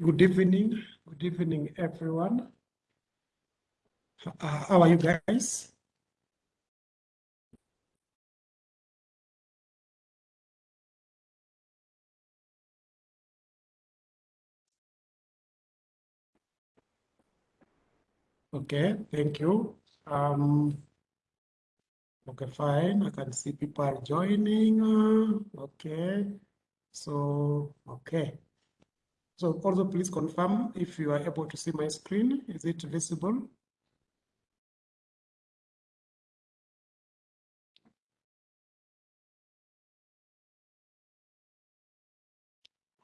Good evening. Good evening, everyone. Uh, how are you guys? Okay, thank you. Um, okay, fine. I can see people are joining. Uh, okay, so, okay. So also please confirm if you are able to see my screen. Is it visible?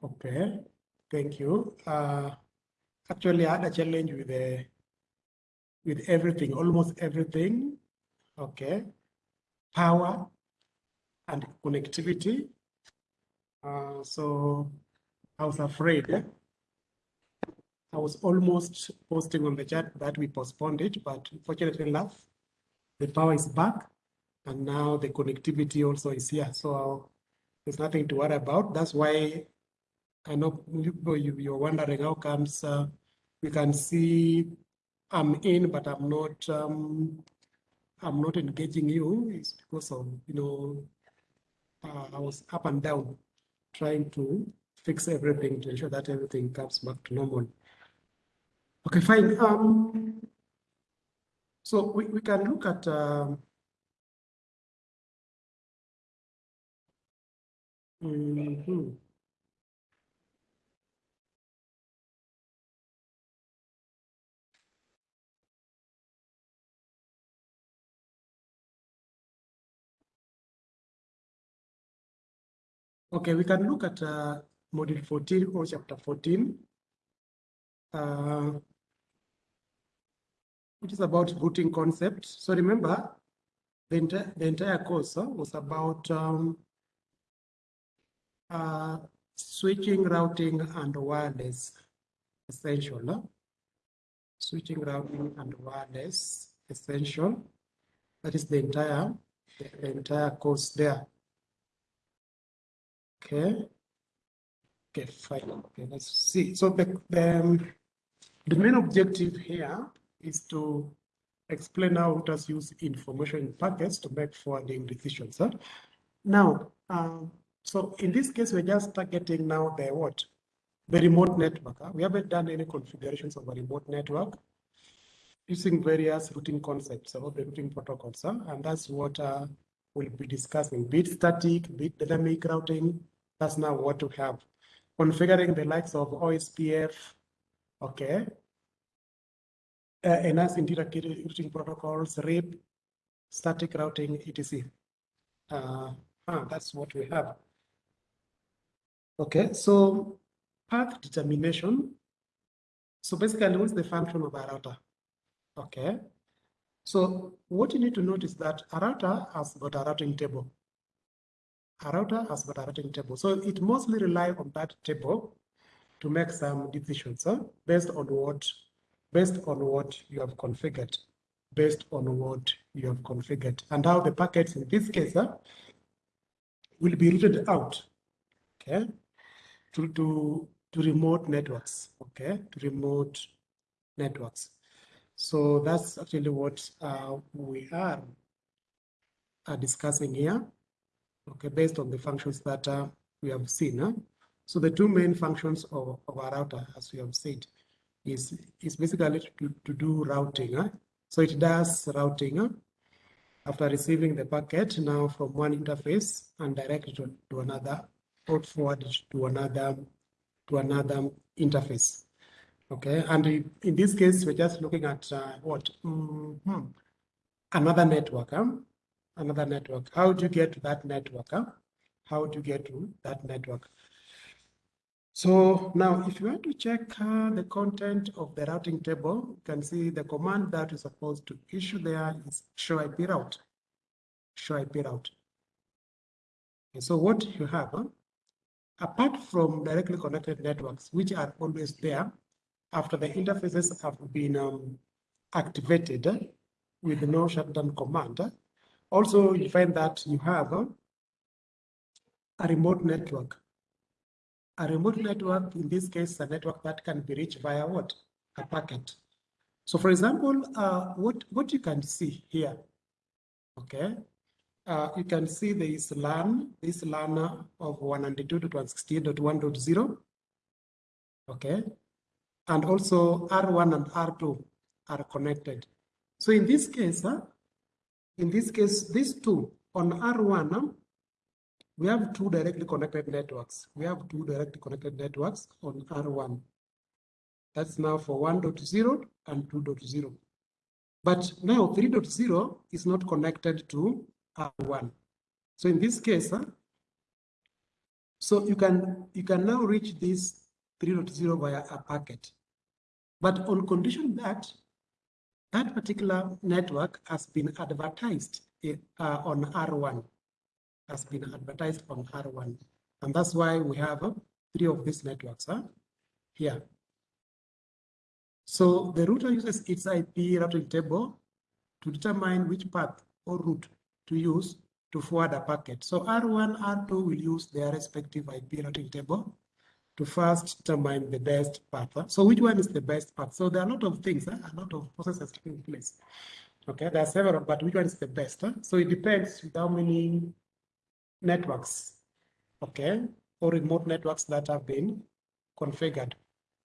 Okay, thank you. Uh, actually, I had a challenge with with everything, almost everything. Okay, power and connectivity. Uh, so I was afraid. I was almost posting on the chat that we postponed it, but fortunately enough, the power is back and now the connectivity also is here. So there's nothing to worry about. That's why I know you, you're wondering how comes uh, we can see I'm in, but I'm not um, I'm not engaging you. It's because of, you know, uh, I was up and down trying to fix everything to ensure that everything comes back to normal. Okay, fine. Um, so we, we can look at um, mm -hmm. Okay, we can look at uh, module 14 or chapter 14, uh, which is about routing concepts. So remember, the, entire the entire course uh, was about um, uh, switching, routing, and wireless essential. Switching, routing, and wireless essential. That is the entire the entire course there. Okay. Okay, fine. Okay, let's see. So the, the, um, the main objective here is to explain how routers use information in packets to make forwarding decisions. Huh? Now, um, so in this case, we're just targeting now the what? The remote network. Huh? We haven't done any configurations of a remote network using various routing concepts or the routing protocols. Huh? And that's what uh, we'll be discussing, bit static, bit dynamic routing. That's now what we have configuring the likes of OSPF, okay, uh, enhanced interior routing protocols, RIP, static routing, etc. Uh, that's what we have. Okay, so path determination. So basically, what's the function of a router? Okay, so what you need to notice that a router has got a routing table router has got a routing table. So it mostly rely on that table to make some decisions huh? based on what based on what you have configured, based on what you have configured, and how the packets in this case huh, will be routed out, okay, to to to remote networks, okay, to remote networks. So that's actually what uh, we are, are discussing here okay, based on the functions that uh, we have seen. Huh? So the two main functions of, of our router, as we have said, is, is basically to, to do routing. Huh? So it does routing huh? after receiving the packet now from one interface and direct to, to another or forward to another to another interface. Okay, and in this case, we're just looking at uh, what mm -hmm. another network. Huh? Another network. How do you get to that network? Huh? How do you get to that network? So now if you want to check uh, the content of the routing table, you can see the command that is supposed to issue there is show IP route. Show IP route. Okay, so what you have, huh? apart from directly connected networks, which are always there after the interfaces have been um, activated uh, with no shutdown command, uh, also, you find that you have a remote network. A remote network, in this case, a network that can be reached via what? A packet. So for example, uh, what, what you can see here, okay? Uh, you can see there is LAN, this LAN of 192.168.1.0, okay? And also R1 and R2 are connected. So in this case, uh, in this case, these two on R1, uh, we have two directly connected networks. We have two directly connected networks on R1. That's now for 1.0 and 2.0. But now 3.0 is not connected to R1. So in this case, so you can you can now reach this 3.0 via a packet. But on condition that that particular network has been advertised uh, on R1, has been advertised on R1. And that's why we have uh, three of these networks huh, here. So the router uses its IP routing table to determine which path or route to use to forward a packet. So R1, R2 will use their respective IP routing table to first determine the best path. So which one is the best path? So there are a lot of things, a lot of processes taking place. Okay, there are several, but which one is the best? So it depends how many networks, okay, or remote networks that have been configured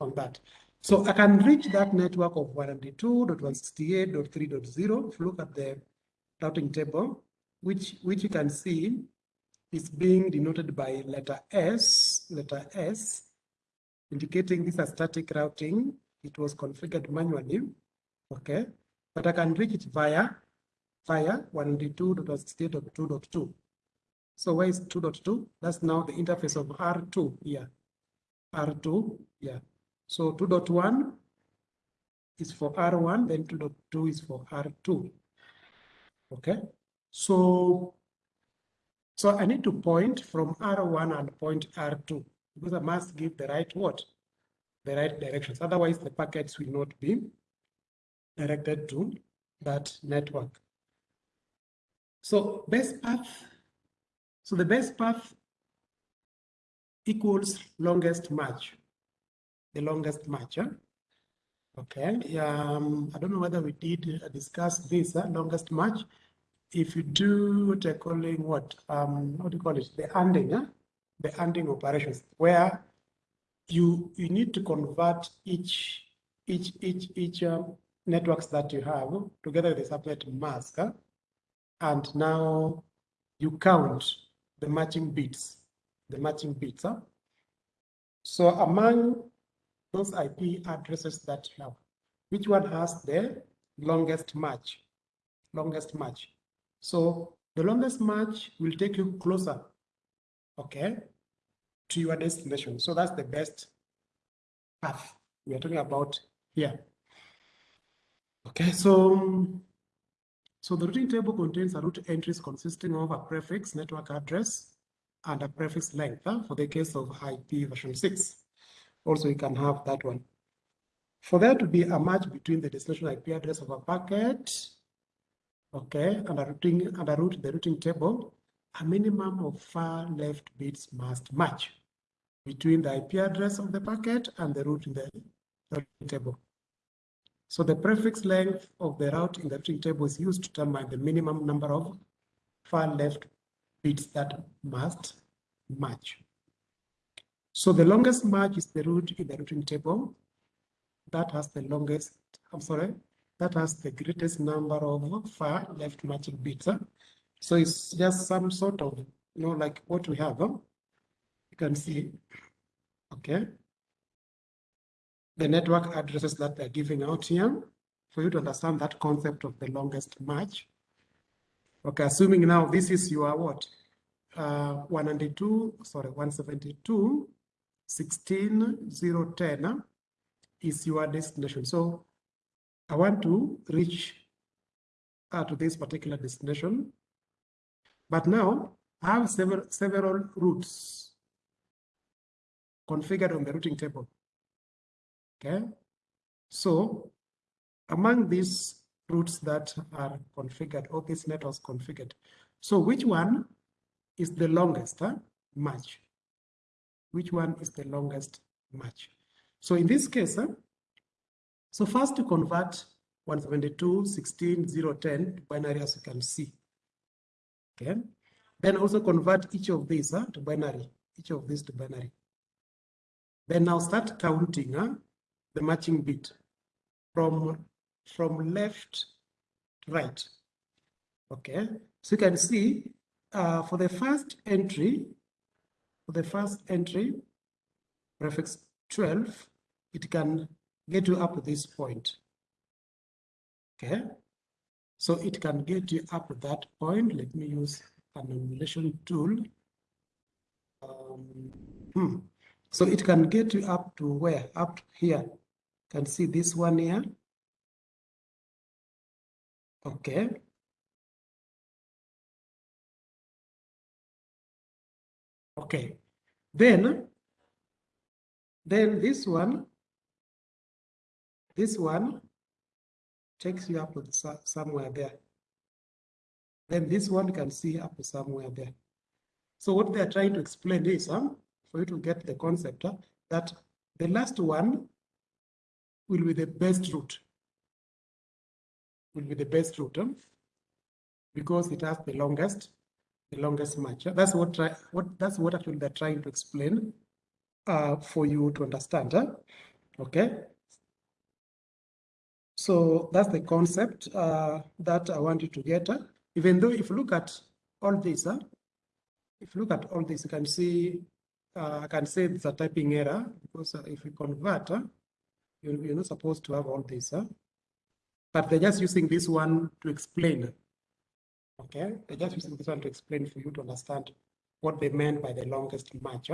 on that. So I can reach that network of 192.168.3.0. If you look at the routing table, which, which you can see is being denoted by letter S, letter S, indicating this as static routing. It was configured manually, okay? But I can reach it via, via 192.168.2.2. So where is 2.2? That's now the interface of R2 here. R2, yeah. So 2.1 is for R1, then 2.2 is for R2. Okay, so so I need to point from R1 and point R2 because I must give the right what? The right directions. Otherwise, the packets will not be directed to that network. So best path. So the best path equals longest match the longest match. Huh? Okay, um, I don't know whether we did discuss this uh, longest match. If you do what they're calling what, um, what do you call it? The ANDing, huh? the ANDing operations, where you you need to convert each each each each um, networks that you have together with the subnet mask, huh? and now you count the matching bits, the matching bits. Huh? So among those IP addresses that you have. Which one has the longest match? Longest match. So the longest match will take you closer, okay, to your destination. So that's the best path we are talking about here. Okay, so so the routing table contains a route entries consisting of a prefix, network address, and a prefix length uh, for the case of IP version 6 also you can have that one. For there to be a match between the destination IP address of a packet, okay, and a routing and a route the routing table, a minimum of far left bits must match between the IP address of the packet and the route in the routing table. So the prefix length of the route in the routing table is used to determine the minimum number of far left bits that must match. So the longest match is the route in the routing table. That has the longest, I'm sorry, that has the greatest number of far left matching bits. Huh? So it's just some sort of, you know, like what we have. Huh? You can see, okay, the network addresses that they're giving out here for you to understand that concept of the longest match. Okay, assuming now this is your what? Uh, 192, sorry, 172 16010 is your destination. So I want to reach uh, to this particular destination. But now I have several, several routes configured on the routing table. Okay. So among these routes that are configured, or these networks configured, so which one is the longest huh, match? which one is the longest match. So in this case, uh, so first to convert 172, 16, 0, 10 to binary as you can see. Okay. Then also convert each of these uh, to binary, each of these to binary. Then now start counting uh, the matching bit from, from left to right. Okay, so you can see uh, for the first entry, for the first entry, prefix 12, it can get you up to this point. Okay, so it can get you up to that point. Let me use an emulation tool. Um, hmm. So it can get you up to where? Up here. Can see this one here. Okay. Okay. Then, then this one, this one takes you up to somewhere there. Then this one can see up to somewhere there. So what they are trying to explain is, um, for you to get the concept, uh, that the last one will be the best route. Will be the best route um, because it has the longest the longest match. That's what try, what that's what actually they're trying to explain uh, for you to understand. Huh? Okay. So that's the concept uh, that I want you to get. Even though if you look at all this, uh, if you look at all this, you can see, uh, I can say it's a typing error because uh, if you convert, you, you're not supposed to have all this. But they're just using this one to explain Okay, I just using this one to explain for you to understand what they meant by the longest match.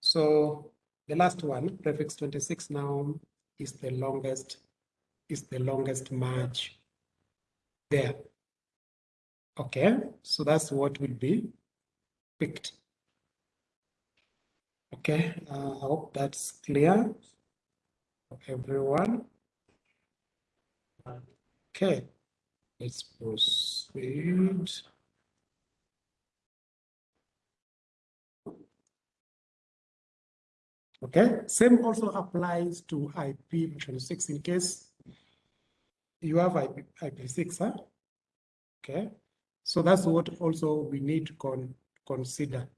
So the last one, prefix 26 now is the longest, is the longest match there. Okay, so that's what will be picked. Okay, uh, I hope that's clear for everyone. Okay. Let's proceed. Okay, same also applies to IPv6 in case you have IP, IP6, huh? Okay, so that's what also we need to con consider.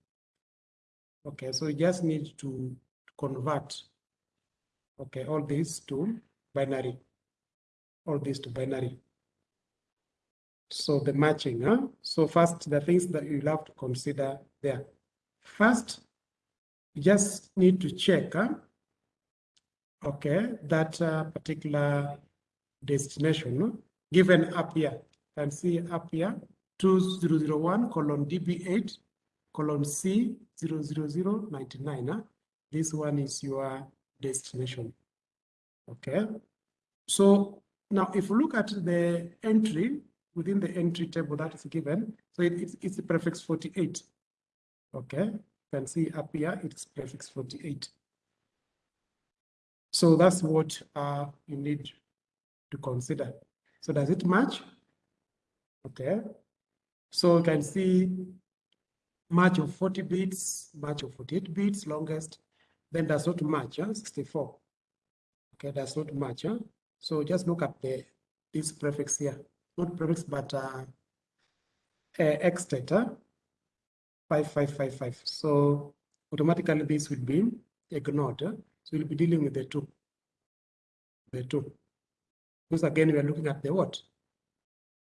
Okay, so you just need to convert, okay, all these to binary, all these to binary. So the matching, huh? So first, the things that you'll have to consider there. First, you just need to check, huh? okay, that uh, particular destination given up here. Can see up here, 2001 colon DB8 colon C 00099. Huh? This one is your destination. Okay. So now if you look at the entry, within the entry table that is given. So it, it's, it's the prefix 48. Okay, you can see up here, it's prefix 48. So that's what uh, you need to consider. So does it match? Okay, so you can see match of 40 bits, match of 48 bits, longest, then does not match, huh? 64. Okay, does not match. Huh? So just look at the this prefix here not prefix, but uh, X data 5555. So automatically this will be ignored. So we'll be dealing with the two. The two. Because again, we are looking at the what?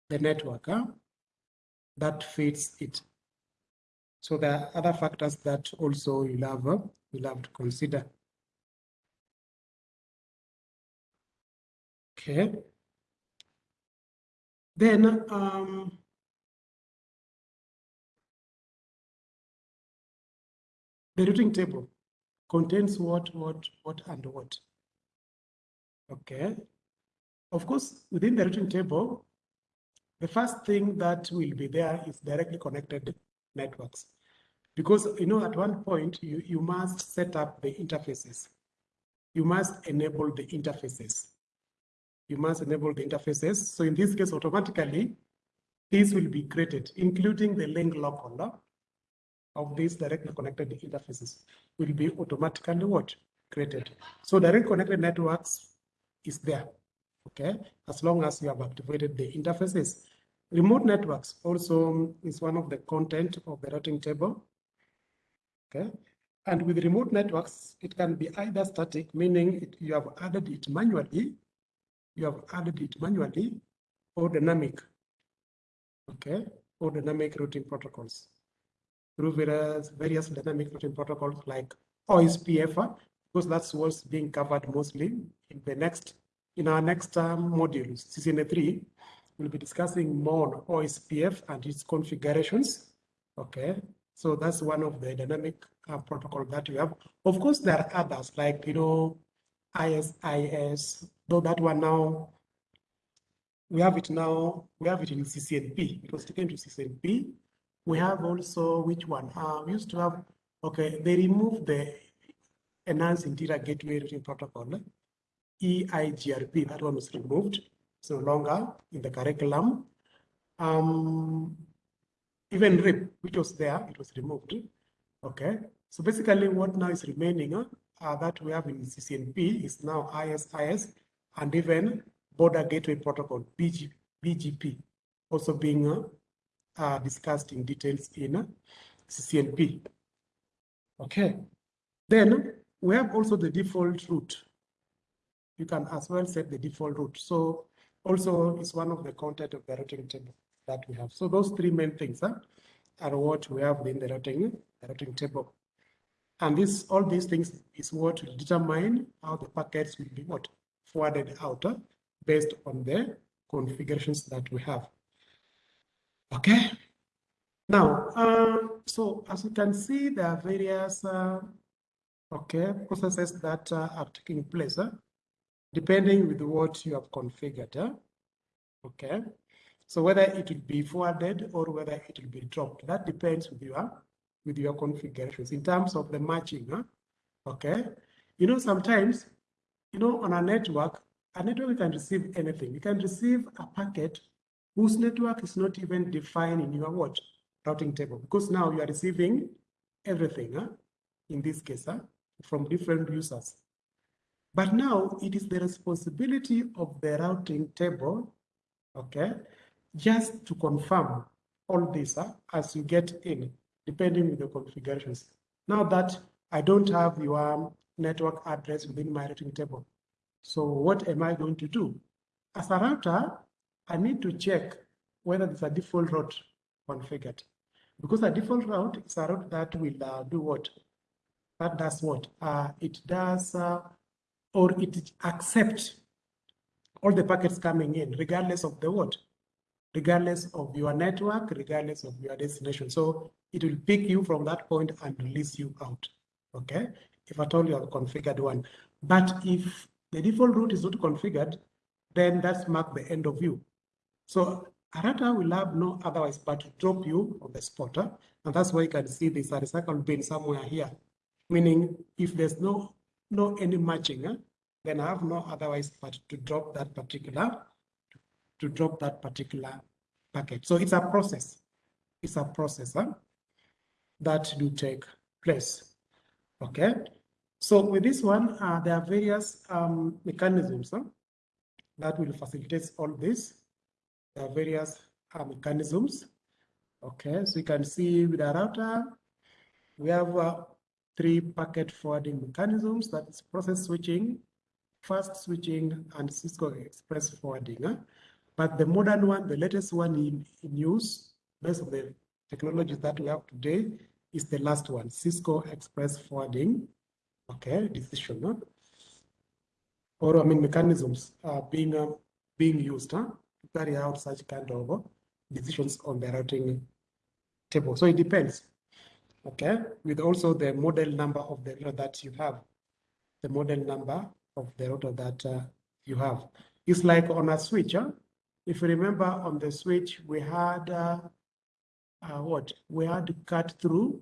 The network huh? that fits it. So there are other factors that also you'll have, you'll have to consider. Okay. Then um, the routing table contains what, what, what, and what. Okay. Of course, within the routing table, the first thing that will be there is directly connected networks. Because, you know, at one point, you, you must set up the interfaces. You must enable the interfaces you must enable the interfaces. So in this case, automatically, these will be created, including the link local. of these directly connected interfaces will be automatically what? Created. So direct connected networks is there, okay? As long as you have activated the interfaces. Remote networks also is one of the content of the routing table, okay? And with remote networks, it can be either static, meaning it, you have added it manually, you have added it manually, or dynamic, okay? Or dynamic routing protocols through various, various dynamic routing protocols like OSPF, because that's what's being covered mostly in the next, in our next um, module, CCNA 3, we'll be discussing more OSPF and its configurations, okay? So that's one of the dynamic uh, protocol that we have. Of course, there are others like, you know, IS-IS, though that one now, we have it now, we have it in CCNP. It was taken to CCNP. We have also, which one? Uh, we used to have, okay, they removed the Enhanced Interior Gateway Routing Protocol, EIGRP, that one was removed. It's no longer in the curriculum. Um, even RIP, which was there, it was removed. Okay, so basically what now is remaining uh, that we have in CCNP is now IS-IS and even Border Gateway Protocol, BG, BGP, also being uh, uh, discussed in details in uh, CCNP. Okay, then we have also the default route. You can as well set the default route. So also is one of the content of the routing table that we have. So those three main things huh, are what we have in the routing, the routing table. And this, all these things is what will determine how the packets will be what forwarded out uh, based on the configurations that we have. Okay. Now, uh, so as you can see, there are various uh, okay processes that uh, are taking place, uh, depending with what you have configured. Uh, okay. So whether it will be forwarded or whether it will be dropped, that depends with your with your configurations in terms of the matching. Huh? Okay. You know, sometimes, you know, on a network, a network can receive anything. You can receive a packet whose network is not even defined in your what routing table because now you are receiving everything huh? in this case huh? from different users. But now it is the responsibility of the routing table, okay, just to confirm all this huh, as you get in, depending on the configurations. Now that I don't have your network address within my routing table, so what am I going to do? As a router, I need to check whether there's a default route configured. Because a default route is a route that will uh, do what? That does what? Uh, it does, uh, or it accepts all the packets coming in, regardless of the what? regardless of your network, regardless of your destination. So it will pick you from that point and release you out, okay? If at all you have configured one. But if the default route is not configured, then that's mark the end of you. So a router will have no otherwise but to drop you on the spot. And that's why you can see this recycle bin somewhere here. Meaning if there's no no any matching? Then have no otherwise but to drop that particular to drop that particular packet. So it's a process. It's a process huh, that do take place. Okay. So with this one, uh, there are various um, mechanisms huh, that will facilitate all this. There are various uh, mechanisms. Okay, so you can see with a router, we have uh, three packet forwarding mechanisms. That is process switching, fast switching, and Cisco Express forwarding. Huh? But the modern one, the latest one in, in use, based on the technologies that we have today, is the last one, Cisco Express Forwarding, okay, decision, huh? or I mean mechanisms uh, being uh, being used huh, to carry out such kind of uh, decisions on the routing table. So it depends, okay, with also the model number of the router that you have, the model number of the router that uh, you have. It's like on a switch, huh? If you remember on the switch, we had uh, uh, what? We had cut through.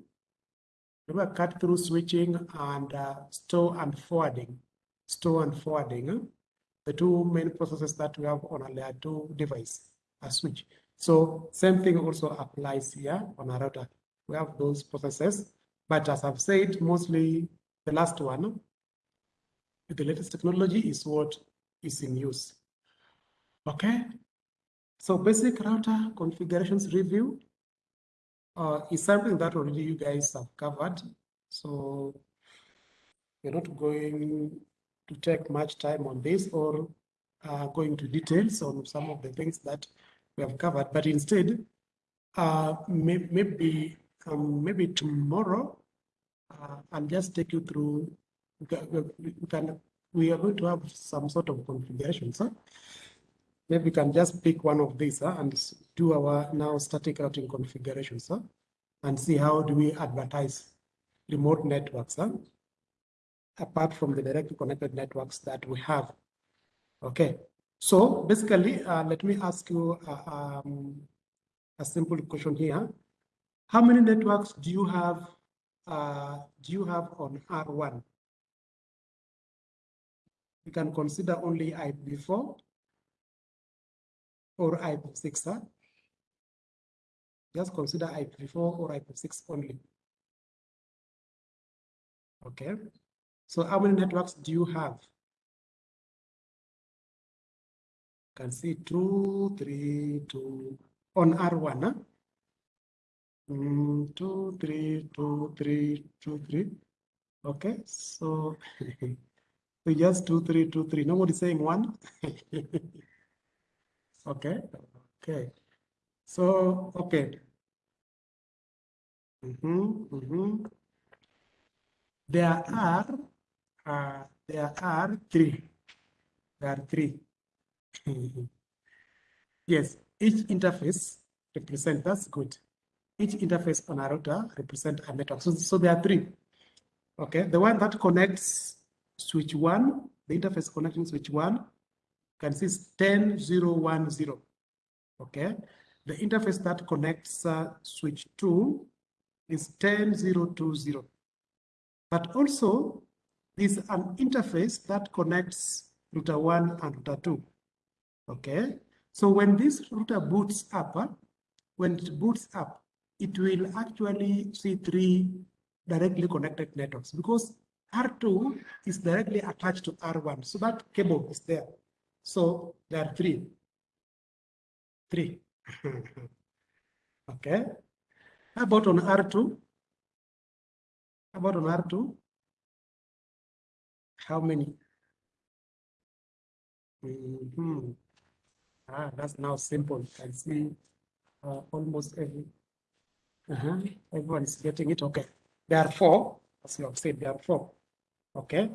Remember cut through switching and uh, store and forwarding. Store and forwarding. The two main processes that we have on a layer two device, a switch. So same thing also applies here on a router. we have those processes. But as I've said, mostly the last one, the latest technology is what is in use. Okay, so basic router configurations review uh, is something that already you guys have covered. So we're not going to take much time on this or uh, going to details on some of the things that we have covered, but instead, uh, may, maybe um, maybe tomorrow, uh, I'll just take you through. We can, we are going to have some sort of configuration, so maybe we can just pick one of these uh, and do our now static routing configuration, so and see how do we advertise remote networks, huh? apart from the directly connected networks that we have. Okay, so basically, uh, let me ask you uh, um, a simple question here. How many networks do you have? Uh, do you have on R1? You can consider only IPv4 or IPv6. Huh? Just consider IPv4 or IPv6 only. Okay. So how many networks do you have? You can see two, three, two on R1. Huh? Mm, two, three, two, three, two, three. Okay, so we just two, three, two, three. Nobody saying one. okay, okay. So, okay. Mm -hmm, mm -hmm. There are, uh, there are three. There are three. yes, each interface represent, that's good. Each interface on a router represent a network. So, so there are three. Okay, the one that connects switch one, the interface connecting switch one, can see 10010. Okay, the interface that connects uh, switch two is 10020. But also, there's an interface that connects router one and router two. Okay, so when this router boots up, uh, when it boots up, it will actually see three directly connected networks because R2 is directly attached to R1. So that cable is there. So there are three. Three. okay. How about on R2? How about on R2? How many? Mm -hmm. Ah, that's now simple. Can see uh, almost every, uh -huh, everyone is getting it. Okay. There are four, as you have said, there are four. Okay.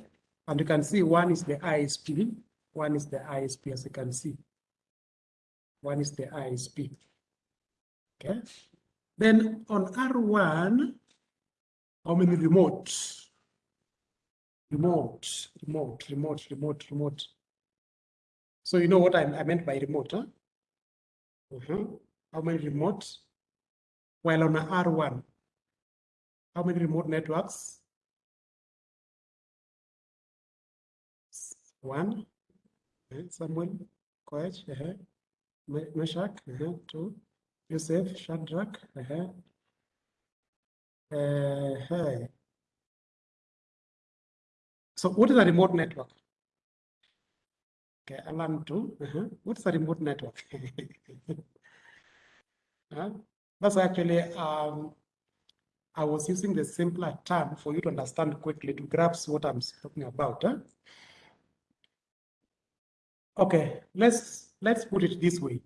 And you can see one is the ISP, one is the ISP, as you can see. One is the ISP. Okay. Then on R1, how many remote? Remote, remote, remote, remote, remote. So you know what I, I meant by remote, huh? Uh -huh. How many remote? While on R1, how many remote networks? One. Samuel, Koech, uh -huh. Meshach, uh -huh. two. Yosef, Shadrach, uh -huh. Uh, hey. So what is a remote network? Okay, Alan too. Uh -huh. What's a remote network? uh, that's actually, um, I was using the simpler term for you to understand quickly to grasp what I'm talking about. Huh? Okay, let's let's put it this way.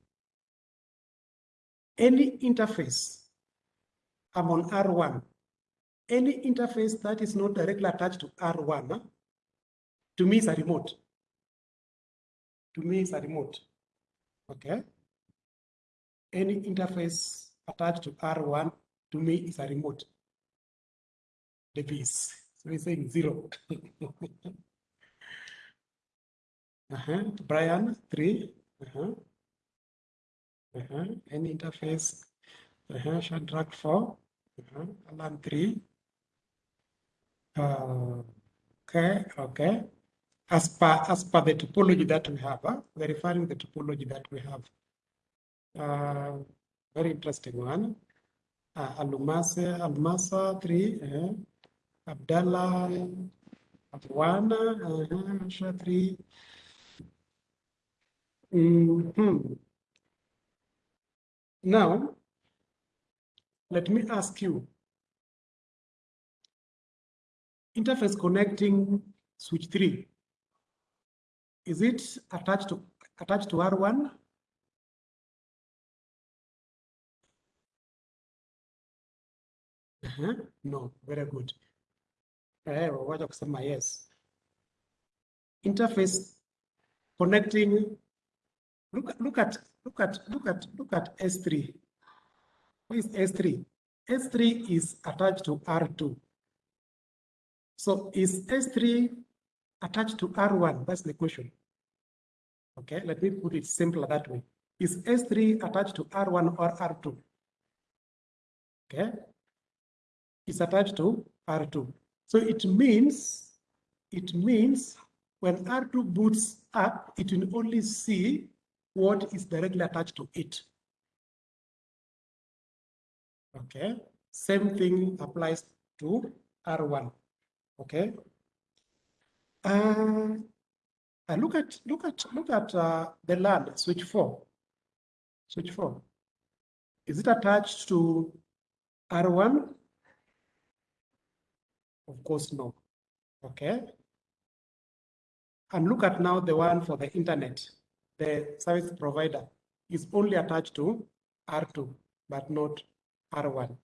Any interface, I'm on R1. Any interface that is not directly attached to R1, huh? to me is a remote to me is a remote. Okay. Any interface attached to R1 to me is a remote The piece. So we're saying zero. uh-huh. Brian, three. Uh-huh. Uh-huh. Any interface. Uh-huh. Shadrach, four. Uh-huh. Alan, three. Uh, okay, okay as per, as per the topology that we have, verifying the topology that we have. Uh, very interesting one. uh, Alumasa, Almasa 3, uh, Abdallah 1, uh, Asha 3. Mm -hmm. Now, let me ask you, interface connecting switch 3, is it attached to attached to R1? Uh -huh. No, very good. Eh, yes. Interface connecting. Look, look at look at look at look at S3. What is S3? S3 is attached to R2. So is S3 attached to R1? That's the question. Okay, let me put it simpler that way. Is S3 attached to R1 or R2? Okay, it's attached to R2. So it means, it means when R2 boots up, it will only see what is directly attached to it. Okay, same thing applies to R1. Okay. Uh, uh, look at look at look at uh, the LAN switch four. Switch four. Is it attached to R1? Of course, no. Okay. And look at now the one for the internet. The service provider is only attached to R2, but not R1.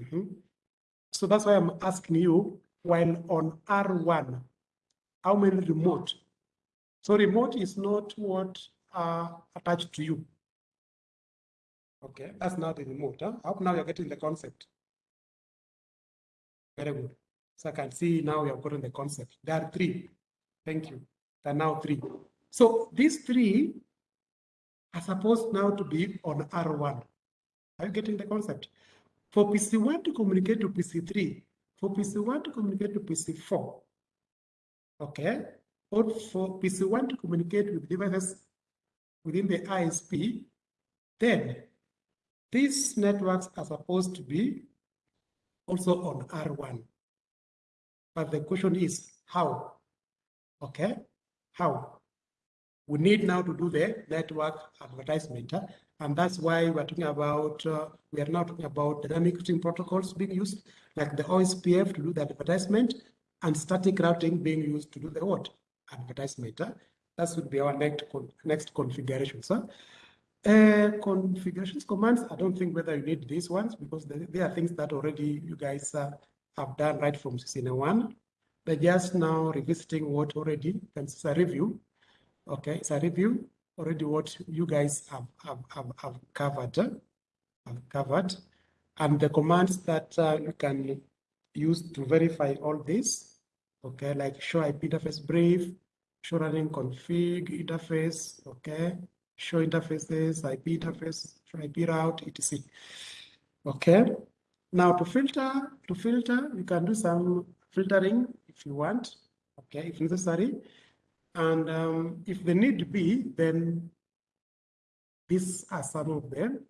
Mm -hmm. So that's why I'm asking you, while on R1, how many remote? So remote is not what are attached to you. Okay, that's not the remote. Huh? Hope now you're getting the concept. Very good. So I can see now you have gotten the concept. There are three. Thank you. There are now three. So these three are supposed now to be on R1. Are you getting the concept? For PC1 to communicate to PC3, for PC1 to communicate to PC4, okay, or for PC1 to communicate with devices within the ISP, then these networks are supposed to be also on R1. But the question is how? Okay, how? We need now to do the network advertisement. Huh? And that's why we're talking about, uh, we are now talking about dynamic routing protocols being used, like the OSPF to do the advertisement and static routing being used to do the what? Advertisement. Huh? That would be our next, con next configuration. Huh? Uh, configurations commands, I don't think whether you need these ones because they, they are things that already you guys uh, have done right from CCNA1. Just now revisiting what already, it's a review. Okay, it's a review already what you guys have, have, have, have covered, have covered. And the commands that uh, you can use to verify all this, okay, like show IP interface brief, show running config interface, okay, show interfaces, IP interface, show IP route, etc. Okay. Now to filter, to filter, you can do some filtering if you want, okay, if necessary. And um, if the need to be, then these are some of them,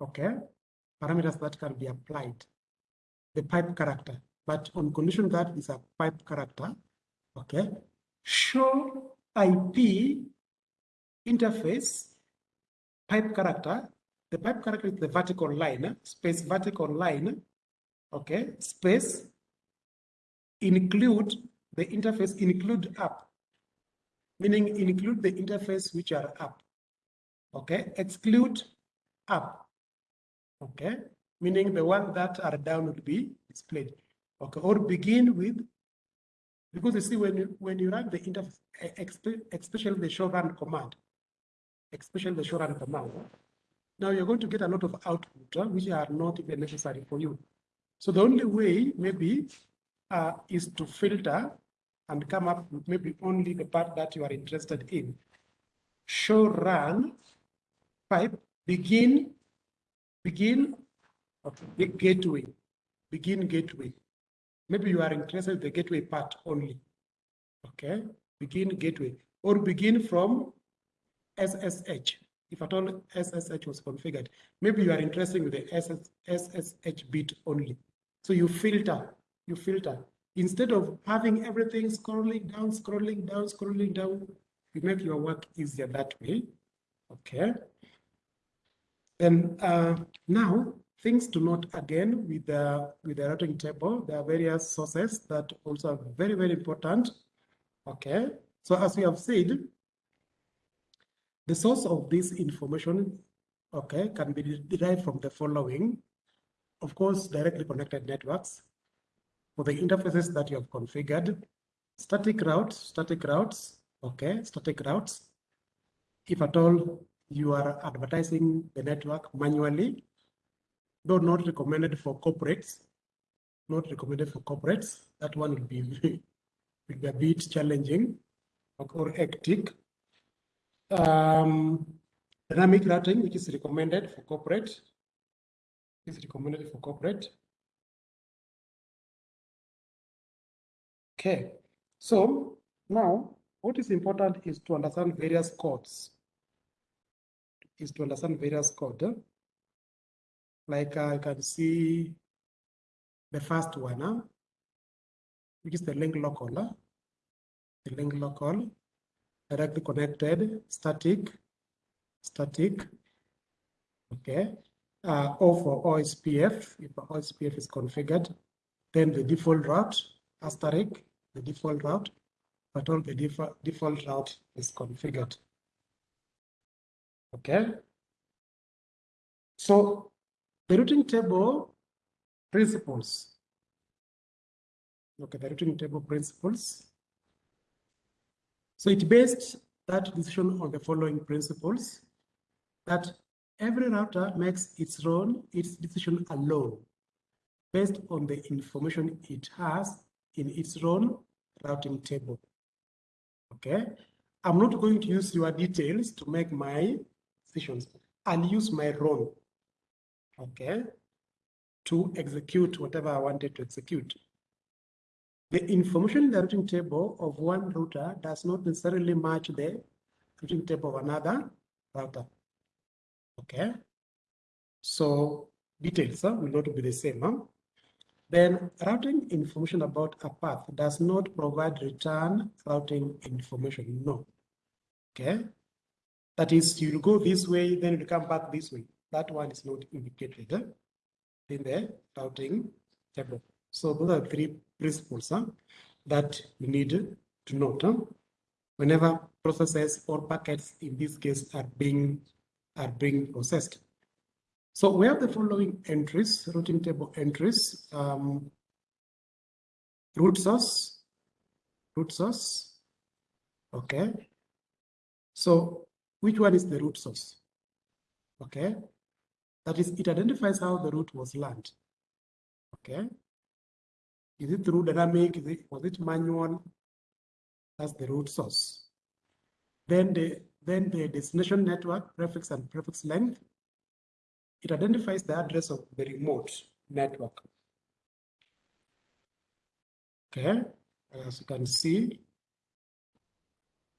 okay, parameters that can be applied. The pipe character, but on condition that is a pipe character, okay, show IP interface pipe character. The pipe character is the vertical line, space vertical line, okay, space include the interface include app, meaning include the interface which are up. Okay, exclude app. Okay, meaning the one that are down would be displayed. Okay, or begin with, because you see when you when you run the interface, especially the show run command, especially the show run command. Now you're going to get a lot of output which are not even necessary for you. So the only way maybe uh, is to filter and come up with maybe only the part that you are interested in. Show run pipe begin begin okay, gateway begin gateway. Maybe you are interested in the gateway part only. Okay, begin gateway or begin from SSH. if at all SSH was configured, maybe you are interested with the SS, SSH bit only. So you filter, you filter. Instead of having everything scrolling down, scrolling down, scrolling down, you make your work easier that way. Okay. Then uh, now things to note again with the with the routing table. There are various sources that also are very very important. Okay. So as we have said, the source of this information, okay, can be derived from the following. Of course, directly connected networks, for the interfaces that you have configured, static routes, static routes, okay, static routes. If at all you are advertising the network manually, though not recommended for corporates, not recommended for corporates, that one will be, will be a bit challenging or hectic. Um, dynamic routing, which is recommended for corporate, is recommended for corporate. Okay, so now what is important is to understand various codes. Is to understand various code. Like uh, I can see the first one, huh? which is the link local. Huh? The link local, directly connected, static, static. Okay. Uh, O for OSPF, if OSPF is configured, then the default route, asterisk, the default route, but all the default, default route is configured. Okay. So the routing table principles. Okay, the routing table principles. So it based that decision on the following principles that every router makes its own its decision alone based on the information it has in its own routing table. Okay, I'm not going to use your details to make my decisions. I'll use my role, okay, to execute whatever I wanted to execute. The information in the routing table of one router does not necessarily match the routing table of another router. Okay, so details huh, will not be the same. Huh? Then routing information about a path does not provide return routing information. No. Okay. That is, you'll go this way, then you come back this way. That one is not indicated eh? in the routing table. So those are three principles huh, that you need to note. Huh? Whenever processes or packets in this case are being are being processed. So we have the following entries, routing table entries, um, route source, route source, okay. So which one is the route source? Okay, that is, it identifies how the route was learned, okay. Is it through dynamic, is it, was it manual? That's the route source. Then the, then the destination network, prefix and prefix length, it identifies the address of the remote network. Okay, as you can see,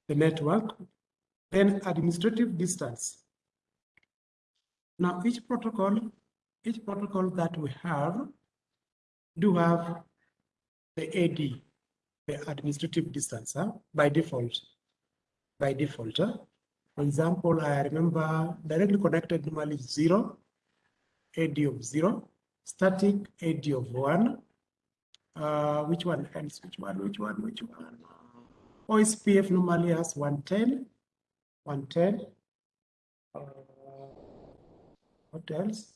the network, then administrative distance. Now, each protocol, each protocol that we have do have the AD, the administrative distance, huh? by default, by default. Huh? For example, I remember directly connected normally zero, AD of zero, static AD of one. Uh, which one else? Which one? Which one? Which one? OSPF normally has 110. 110. Uh, what else?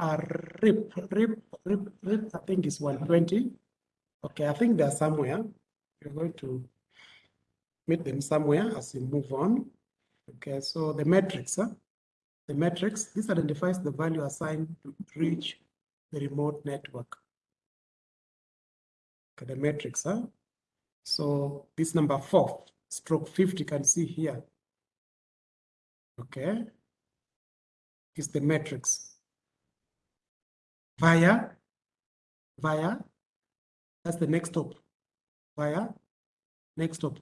Uh, RIP, RIP, RIP, RIP, I think is 120. Okay, I think they're somewhere. We're going to meet them somewhere as we move on. Okay, so the metrics, huh? The matrix, this identifies the value assigned to reach the remote network. Okay, the matrix, huh? So this number four, stroke 50, can see here. Okay, is the matrix. Via, via, that's the next stop. Via, next stop,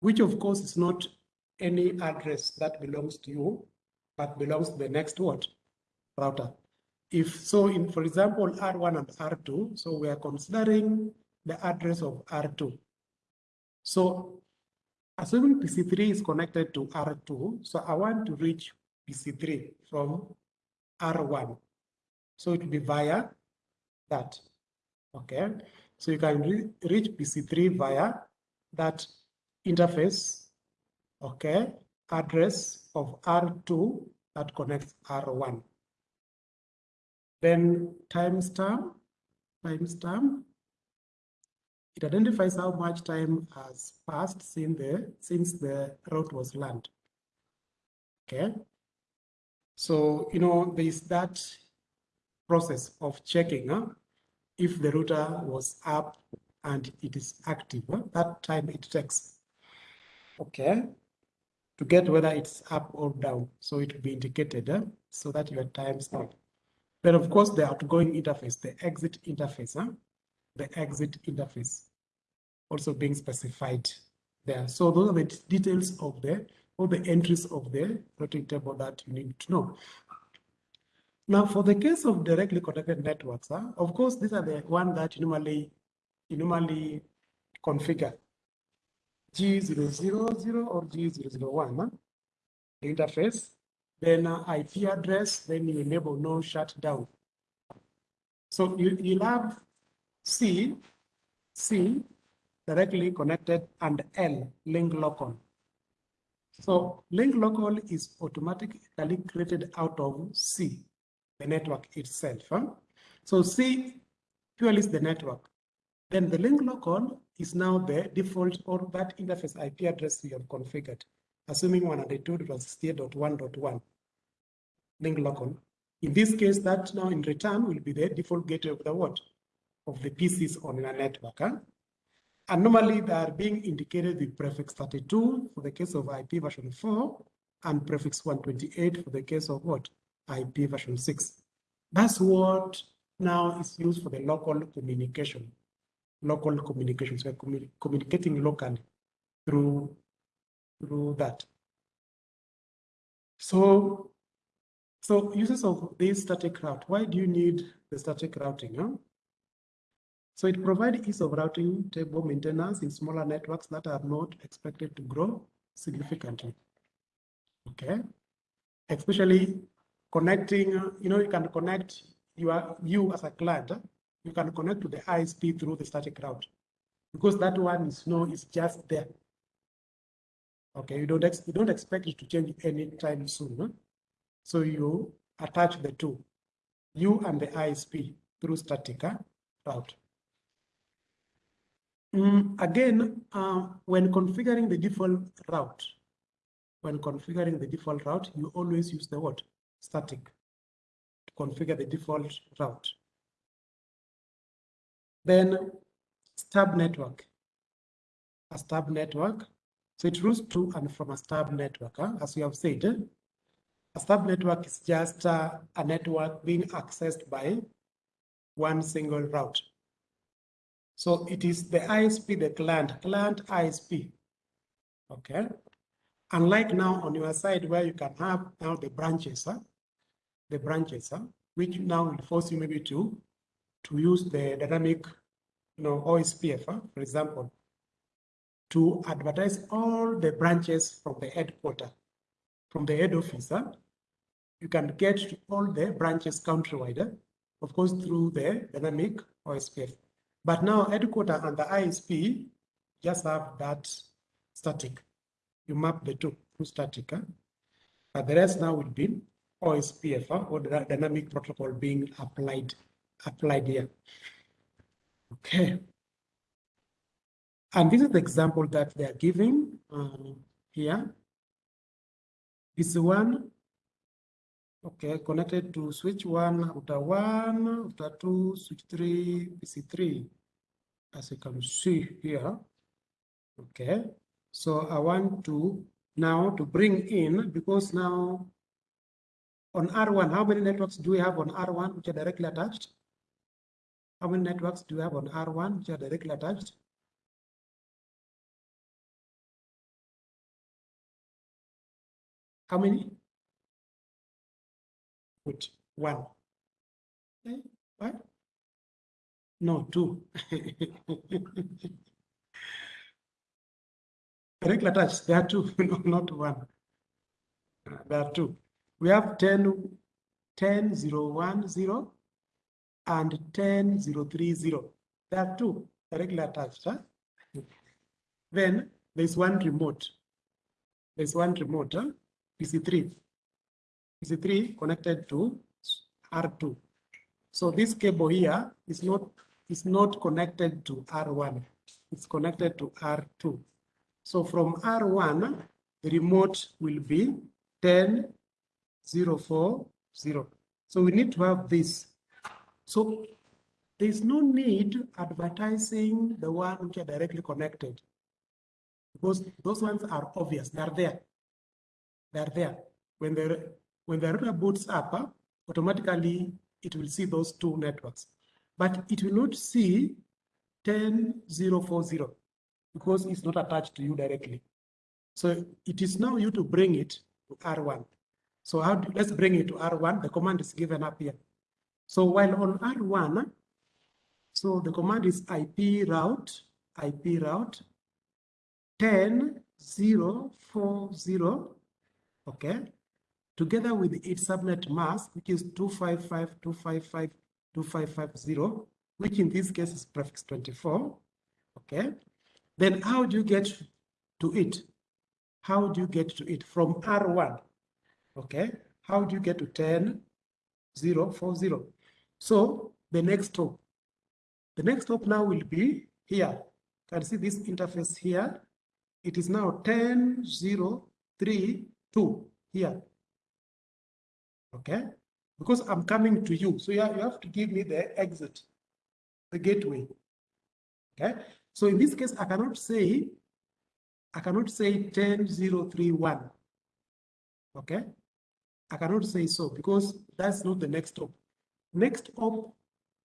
which of course is not any address that belongs to you but belongs to the next what? Router. If so, in for example, R1 and R2, so we are considering the address of R2. So assuming PC3 is connected to R2, so I want to reach PC3 from R1. So it will be via that. Okay. So you can re reach PC3 via that interface. Okay. Address of R2 that connects R1. Then timestamp, timestamp. It identifies how much time has passed since the since the route was learned. Okay. So, you know, there is that process of checking huh, if the router was up and it is active. Huh, that time it takes. Okay. To get whether it's up or down. So it will be indicated huh, so that your time start. Then of course the outgoing interface, the exit interface, huh, the exit interface also being specified there. So those are the details of the all the entries of the routing table that you need to know. Now, for the case of directly connected networks, huh, of course, these are the one that you normally, you normally configure. G000 or G001, huh? interface, then uh, IP address, then you enable no shutdown. So you, you'll have C, C directly connected and L link local. So link local is automatically created out of C, the network itself. Huh? So C purely is the network. Then the link local is now the default or that interface IP address we have configured, assuming 192.68.1.1 link local. In this case, that now in return will be the default gateway of the what? Of the PCs on a network. Huh? And normally they are being indicated with prefix 32 for the case of IP version 4 and prefix 128 for the case of what? IP version 6. That's what now is used for the local communication. Local communications. We're communicating locally through, through that. So, so uses of this static route, why do you need the static routing? Huh? So it provides ease of routing table maintenance in smaller networks that are not expected to grow significantly. Okay, especially connecting, you know, you can connect your you as a client, you can connect to the ISP through the static route because that one is no is just there. Okay, you don't you don't expect it to change anytime soon. Huh? So you attach the two, you and the ISP through static route. Mm, again, uh, when configuring the default route, when configuring the default route, you always use the word static to configure the default route. Then stub network, a stub network. So it routes to and from a stub network, huh? as we have said. A stub network is just uh, a network being accessed by one single route. So it is the ISP, the client, client ISP. Okay. Unlike now on your side where you can have now the branches, huh? the branches, huh? which now will force you maybe to to use the dynamic, you know, OSPF, huh? for example, to advertise all the branches from the headquarter, from the head office. You can get to all the branches countrywide, of course, through the dynamic OSPF. But now headquarter and the ISP just have that static. You map the two through static. Huh? But the rest now will be OSPF or the dynamic protocol being applied applied here. Okay. And this is the example that they are giving um, here. This one, okay, connected to switch one, router one, router two, switch three, PC3 as you can see here. Okay, so I want to now to bring in, because now on R1, how many networks do we have on R1 which are directly attached? How many networks do you have on R1 which are directly attached? How many? put one. Okay, what? No, two. Regular touch, there are two, no, not one. There are two. We have 10, 10, 0, 1, 0, and 10, 0, 3, 0. There are two regular attached. Huh? Then there's one remote. There's one remote, huh? PC3. PC3 connected to R2. So this cable here is not is not connected to R1. It's connected to R2. So from R1, the remote will be 10, 0, 4, 0. So we need to have this. So there's no need advertising the one which are directly connected because those ones are obvious. They're there. They're there. When the when the router boots up, automatically it will see those two networks, but it will not see 10040 because it's not attached to you directly. So it is now you to bring it to R1. So how do, let's bring it to R1. The command is given up here. So while on R1, so the command is IP route, IP route 10040, okay, together with its subnet mask, which is 255.255.255.0, which in this case is prefix 24, okay. Then how do you get to it? How do you get to it from R1? Okay, how do you get to 10, 0, 4, 0? So the next stop, the next stop now will be here. You Can see this interface here? It is now 10, 0, 3, 2 here. Okay, because I'm coming to you. So you have, to give me the exit, the gateway. Okay, so in this case, I cannot say, I cannot say 10, 0, 3, 1. Okay, I cannot say so because that's not the next stop. Next stop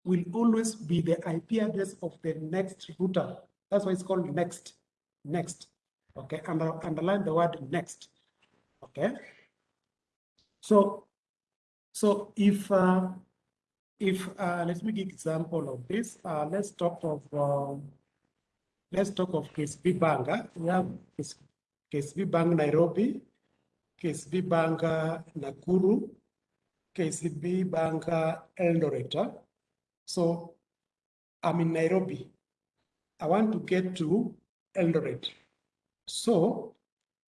will always be the IP address of the next router. That's why it's called next, next. Okay, Under, underline the word next. Okay, so so if uh, if uh, let me give example of this. Uh, let's talk of um, let's talk of KCB Bank. huh? We have Bank Nairobi, KCB Bank uh, Nakuru, KCB Bank uh, Eldoret. So I'm in Nairobi. I want to get to Eldoret. So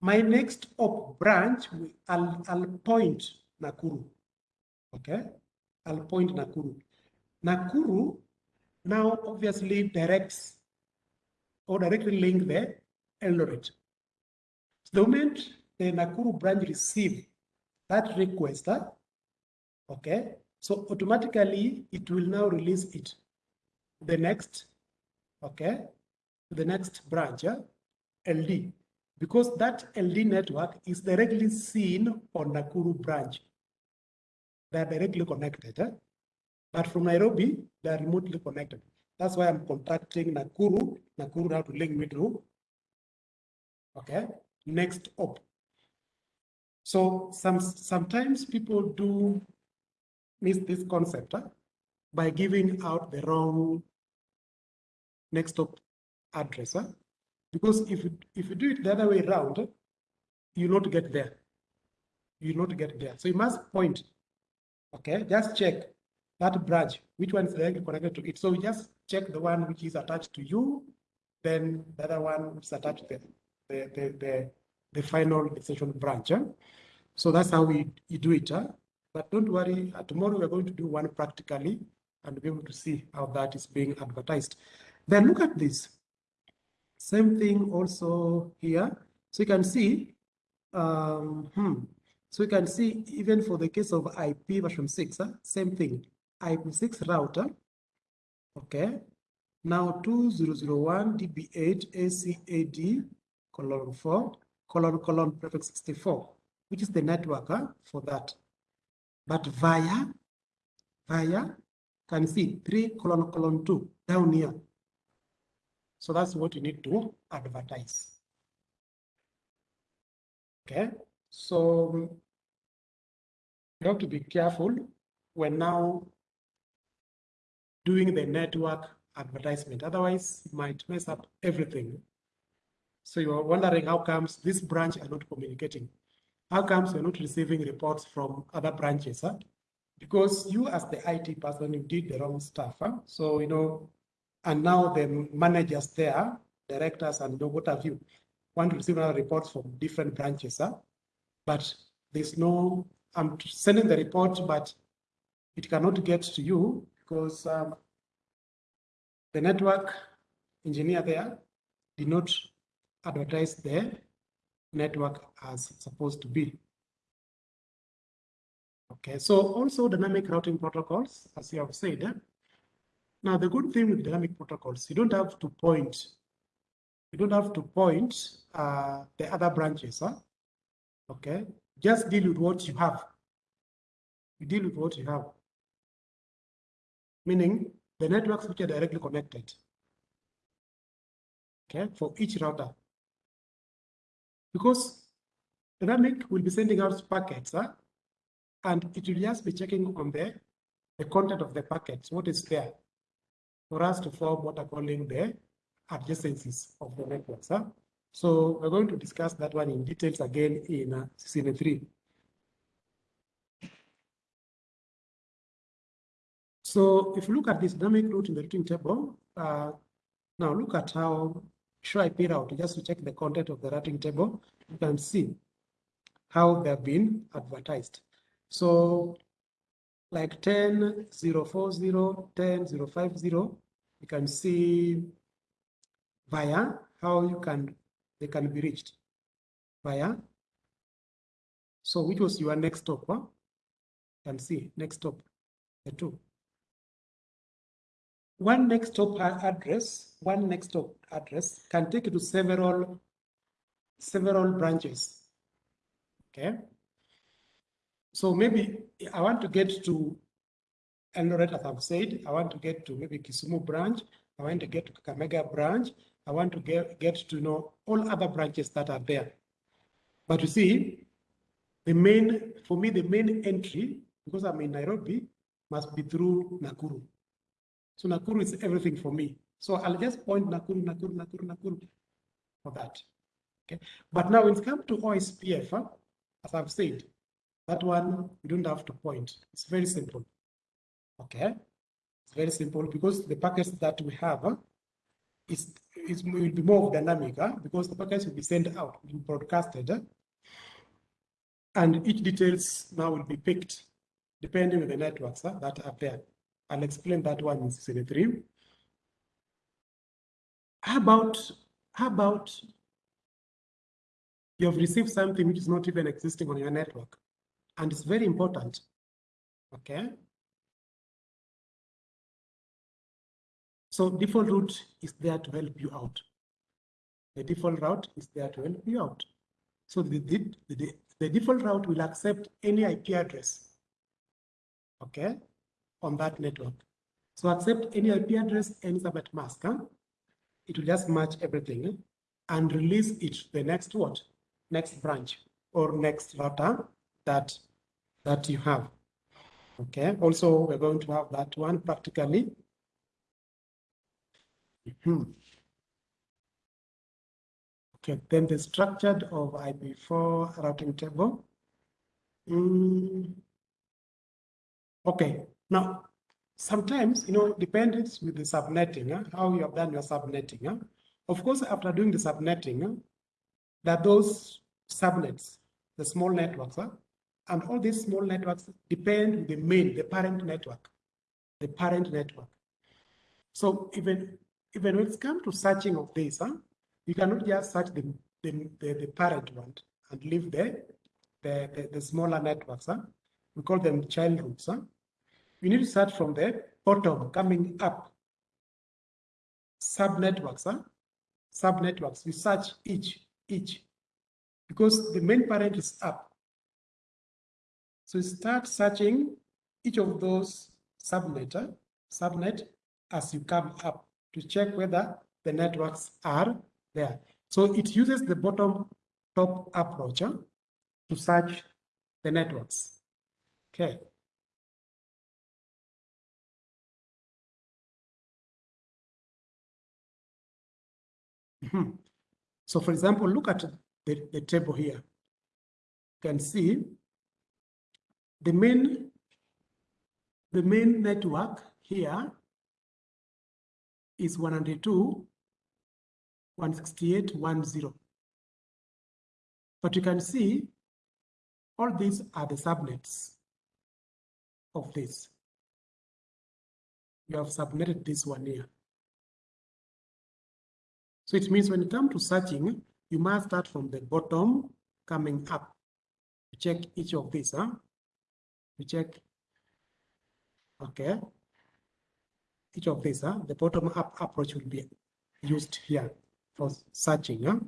my next op branch, I'll, I'll point Nakuru. Okay, I'll point Nakuru. Nakuru now obviously directs or directly link the Eldoret. The moment the Nakuru branch receive that request, okay, so automatically it will now release it. The next, okay, the next branch, huh, LD, because that LD network is directly seen on Nakuru branch. They are directly connected, huh? but from Nairobi, they are remotely connected. That's why I'm contacting Nakuru. Nakuru have to link me to, okay, next up So some sometimes people do miss this concept huh, by giving out the wrong next op address. huh? Because if you, if you do it the other way around, you'll not get there. You'll not get there. So you must point. Okay, just check that branch, which one is directly connected to it. So just check the one which is attached to you, then the other one which is attached to the, the, the, the, the final extension branch. huh? So that's how we you do it. huh? But don't worry, uh, tomorrow we're going to do one practically and be able to see how that is being advertised. Then look at this. Same thing also here. So you can see, um, hmm, so you can see even for the case of IP version 6, huh, same thing. IP6 router, okay. Now 2001 DB8 ACAD colon 4 colon colon prefix 64, which is the network huh, for that. But via, via, can see 3 colon colon 2 down here. So that's what you need to advertise. Okay, so you have to be careful when now doing the network advertisement. Otherwise, it might mess up everything. So you're wondering how comes this branch are not communicating? How comes you're not receiving reports from other branches? Huh? Because you as the IT person, you did the wrong stuff. Huh? So, you know, and now the managers there, directors and what have you, want to receive other reports from different branches. Huh? But there's no, I'm sending the report, but it cannot get to you because um, the network engineer there did not advertise the network as supposed to be. Okay, so also dynamic routing protocols, as you have said. Eh? Now, the good thing with dynamic protocols, you don't have to point, you don't have to point uh, the other branches. Huh? Okay, just deal with what you have. You deal with what you have. Meaning the networks which are directly connected. Okay, for each router. Because Dynamic will be sending out packets, huh? and it will just be checking on the, the content of the packets, what is there, for us to form what are calling the adjacencies of the networks. Huh? So we're going to discuss that one in details again in uh, 3. So if you look at this dynamic route in the routing table, uh, now look at how show IP route, just to check the content of the routing table, you can see how they've been advertised. So like 10040, 10050, you can see via how you can they can be reached via. So which was your next stop? Huh? You can see next stop, the two. One next stop address, one next stop address can take you to several several branches. Okay. So maybe I want to get to Eldoret, as I've said, I want to get to maybe Kisumu branch, I want to get to Kakamega branch, I want to get, get to know all other branches that are there. But you see, the main, for me, the main entry, because I'm in Nairobi, must be through Nakuru. So Nakuru is everything for me. So I'll just point Nakuru, Nakuru, Nakuru, Nakuru for that. Okay. But now when it comes to OSPF, huh, as I've said, that one you don't have to point. It's very simple. Okay. It's very simple because the packets that we have huh, is, is will be more dynamic huh, because the packets will be sent out, will be broadcasted. Huh, and each details now will be picked depending on the networks that are there. I'll explain that one in CCD3. How about, how about you have received something which is not even existing on your network? And it's very important, okay? So default route is there to help you out. The default route is there to help you out. So the, the, the, the default route will accept any IP address, okay, on that network. So accept any IP address, any subnet mask. Huh? It will just match everything and release it to the next what? Next branch or next router that that you have. Okay. Also, we're going to have that one practically. Hmm. Okay, then the structured of IP4 routing table. Mm. Okay, now sometimes, you know, depends with the subnetting, how you have done your subnetting. Of course, after doing the subnetting, huh, that those subnets, the small networks, and all these small networks depend the main, the parent network, the parent network. So even even when it comes to searching of this, you cannot just search the, the, the, the parent one and leave the, the, the, the, smaller networks. Huh? We call them child routes. Huh? You need to start from the bottom coming up. Subnetworks, huh? Subnetworks. You search each, each, because the main parent is up. So you start searching each of those subnet, huh? subnet as you come up to check whether the networks are there. So it uses the bottom top approach huh, to search the networks. Okay. Hmm. So for example, look at the, the table here. You can see the main the main network here is 192, 168, 10. But you can see all these are the subnets of this. You have subnetted this one here. So it means when you come to searching, you must start from the bottom coming up. Check each of these, huh? You check, okay. Each of these, huh? the bottom up approach will be used here for searching. Huh?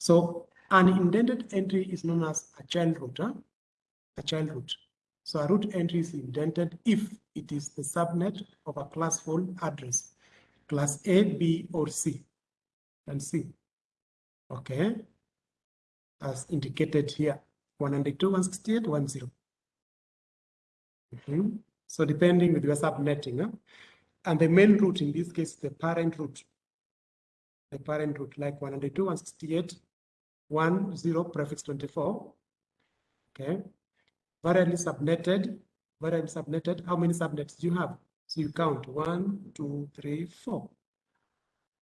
So an indented entry is known as a child route, huh? a child route. So a route entry is indented if it is the subnet of a classful address, class A, B, or C and C. Okay, as indicated here, 192, 168, 10. Mm -hmm. So depending with your subnetting, huh? and the main route in this case, the parent route, the parent route like 192, 168, 10 prefix 24. Okay, variably subnetted, variably subnetted. How many subnets do you have? So you count one, two, three, four.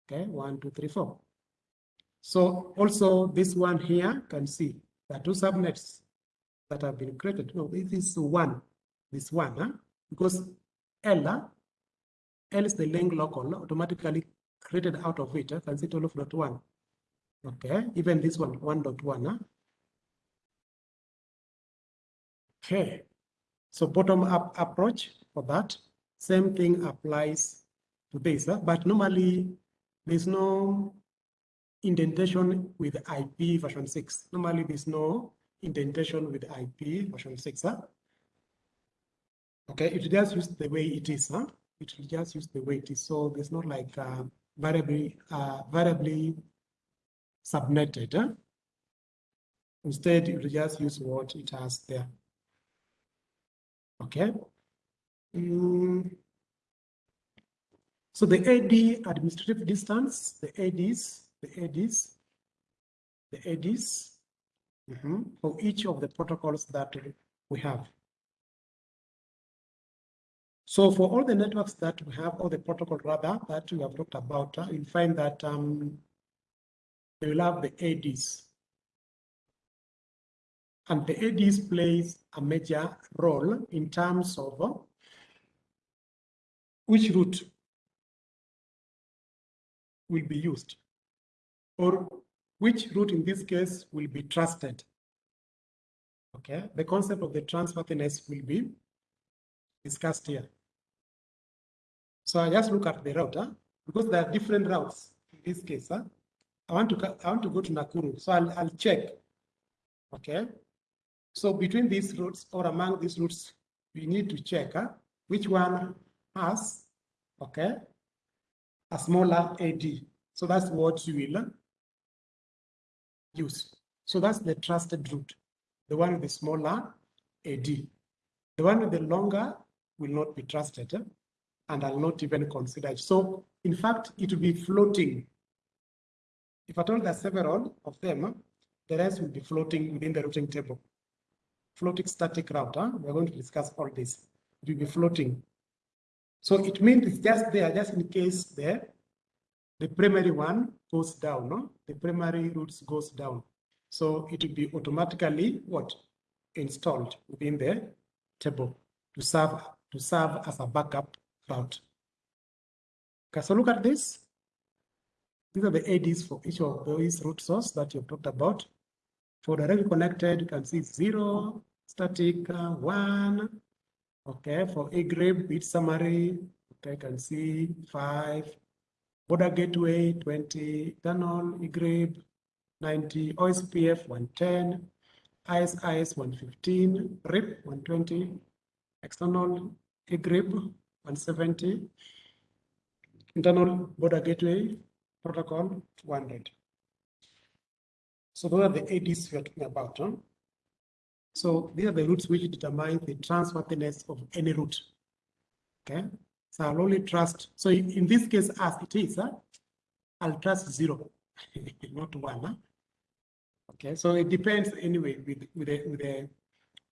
Okay, one, two, three, four. So also this one here can see the two subnets that have been created. No, this is one, this one, huh? because L, L is the link local automatically created out of it. Huh? Can see 12.1. Okay, even this one, 1.1. Huh? Okay, so bottom up approach for that. Same thing applies to this, huh? but normally there's no indentation with IP version 6. Normally, there's no indentation with IP version 6. Huh? Okay, it just use the way it is. Huh? It will just use the way it is. So there's not like uh, variably, uh, variably subnetted. Huh? Instead, it will just use what it has there. Okay. Mm. So the AD administrative distance, the ADs, the ADs, the ADs mm -hmm, for each of the protocols that we have. So for all the networks that we have, all the protocol rather, that we have talked about, uh, you'll find that um, they will have the ADs. And the ADs plays a major role in terms of uh, which route will be used or which route in this case will be trusted. Okay, the concept of the trustworthiness will be discussed here. So I just look at the route because there are different routes in this case. Huh? I want to I want to go to Nakuru, so I'll I'll check. Okay, so between these routes or among these routes, we need to check huh? which one has okay a smaller AD. So that's what you will use. So that's the trusted route, the one with the smaller AD. The one with the longer will not be trusted and I'll not even consider it. So in fact, it will be floating. If I told there are several of them, the rest will be floating within the routing table. Floating static router, we're going to discuss all this. It will be floating. So it means it's just there, just in case the, the primary one goes down, no? the primary routes goes down. So it will be automatically what? Installed within the table to serve to serve as a backup route. Okay, so look at this. These are the ADs for each of those route source that you've talked about. For directly connected, you can see zero, static, uh, one. Okay, for grade bit summary, okay, can see five, border gateway 20, internal EIGRP 90, OSPF 110, IS-IS 115, RIP 120, external EIGRP 170, internal border gateway protocol 200. So those are the ADs we're talking about. Huh? So these are the routes which determine the trustworthiness of any route. Okay, so I'll only trust. So in, this case, as it is, huh, I'll trust zero, not one. Huh? Okay, so it depends anyway with with the with the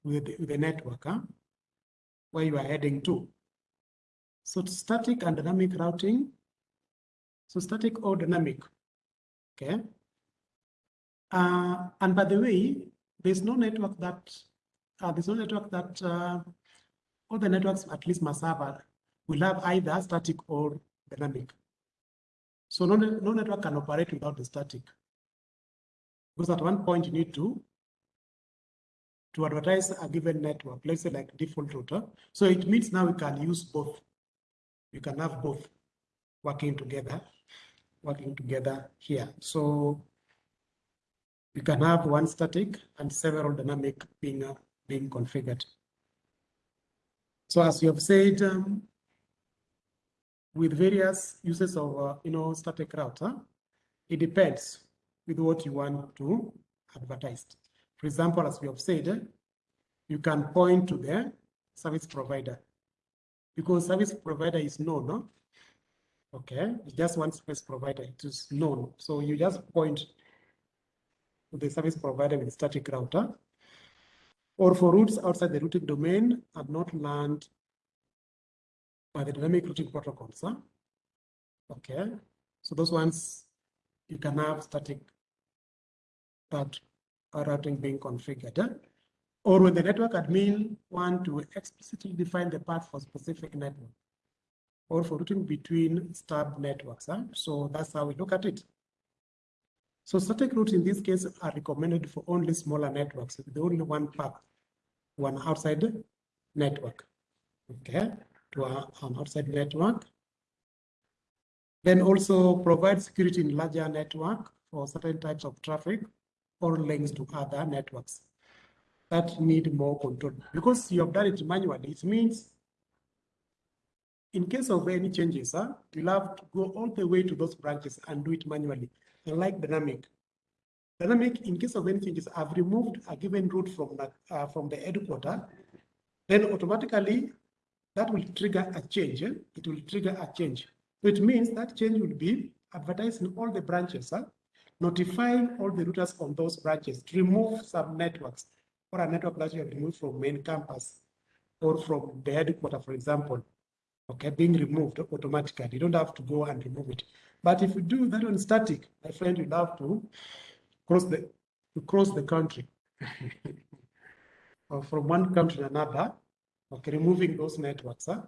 with the, with the network, huh? where you are heading to. So static and dynamic routing. So static or dynamic. Okay. Uh, and by the way, there's no network that uh, there's no network that uh, all the networks at least have a, will have either static or dynamic. So no, no network can operate without the static. Because at one point you need to to advertise a given network, let's say like default router. So it means now we can use both. You can have both working together, working together here. So you can have one static and several dynamic being uh, being configured. So as you have said, um, with various uses of uh, you know static router, it depends with what you want to advertise. For example, as we have said, you can point to the service provider because service provider is known. No? Okay, it's just one service provider, it is known. So you just point the service provider with static router or for routes outside the routing domain are not learned by the dynamic routing protocols. Huh? Okay, so those ones you can have static that routing being configured. Or when the network admin want to explicitly define the path for specific network or for routing between stub networks. Huh? So that's how we look at it. So static routes in this case are recommended for only smaller networks with only one path, one outside network. Okay, to an outside network. Then also provide security in larger network for certain types of traffic or links to other networks that need more control. Because you have done it manually, it means in case of any changes, ah, huh, you'll have to go all the way to those branches and do it manually, unlike dynamic. Dynamic, in case of anything, is I've removed a given route from the, uh, from the headquarter, then automatically that will trigger a change. Eh? It will trigger a change. So it means that change will be advertised in all the branches. Notifying all the routers on those branches to remove some networks or a network that you have removed from main campus or from the headquarter, for example, okay, being removed automatically. You don't have to go and remove it. But if you do that on static, my friend, you'll have to cross the to cross the country from one country to another, okay, removing those networks, huh?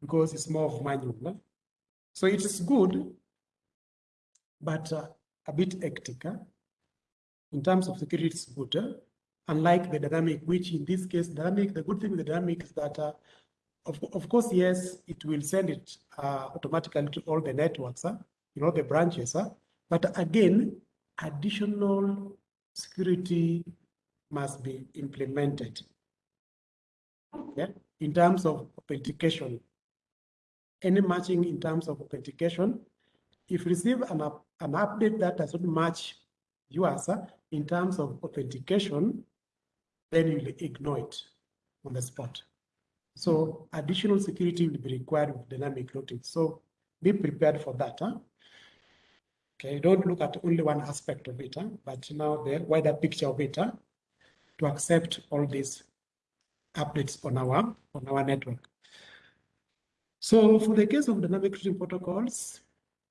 because it's more of manual. Huh? So it is good, but uh, a bit hectic. Huh? In terms of security, it's good. Unlike the dynamic, which in this case, dynamic, the good thing with the dynamic is that, uh, of, of course, yes, it will send it uh, automatically to all the networks, huh? you know, the branches. Huh? But again, additional security must be implemented. Okay? In terms of authentication, any matching in terms of authentication, if you receive an, an update that does not match yours uh, in terms of authentication, then you'll ignore it on the spot. So additional security will be required with dynamic routing. So be prepared for that. Huh? Okay, don't look at only one aspect of it, huh? but now the wider picture of it huh? to accept all these updates on our on our network. So for the case of dynamic routing protocols,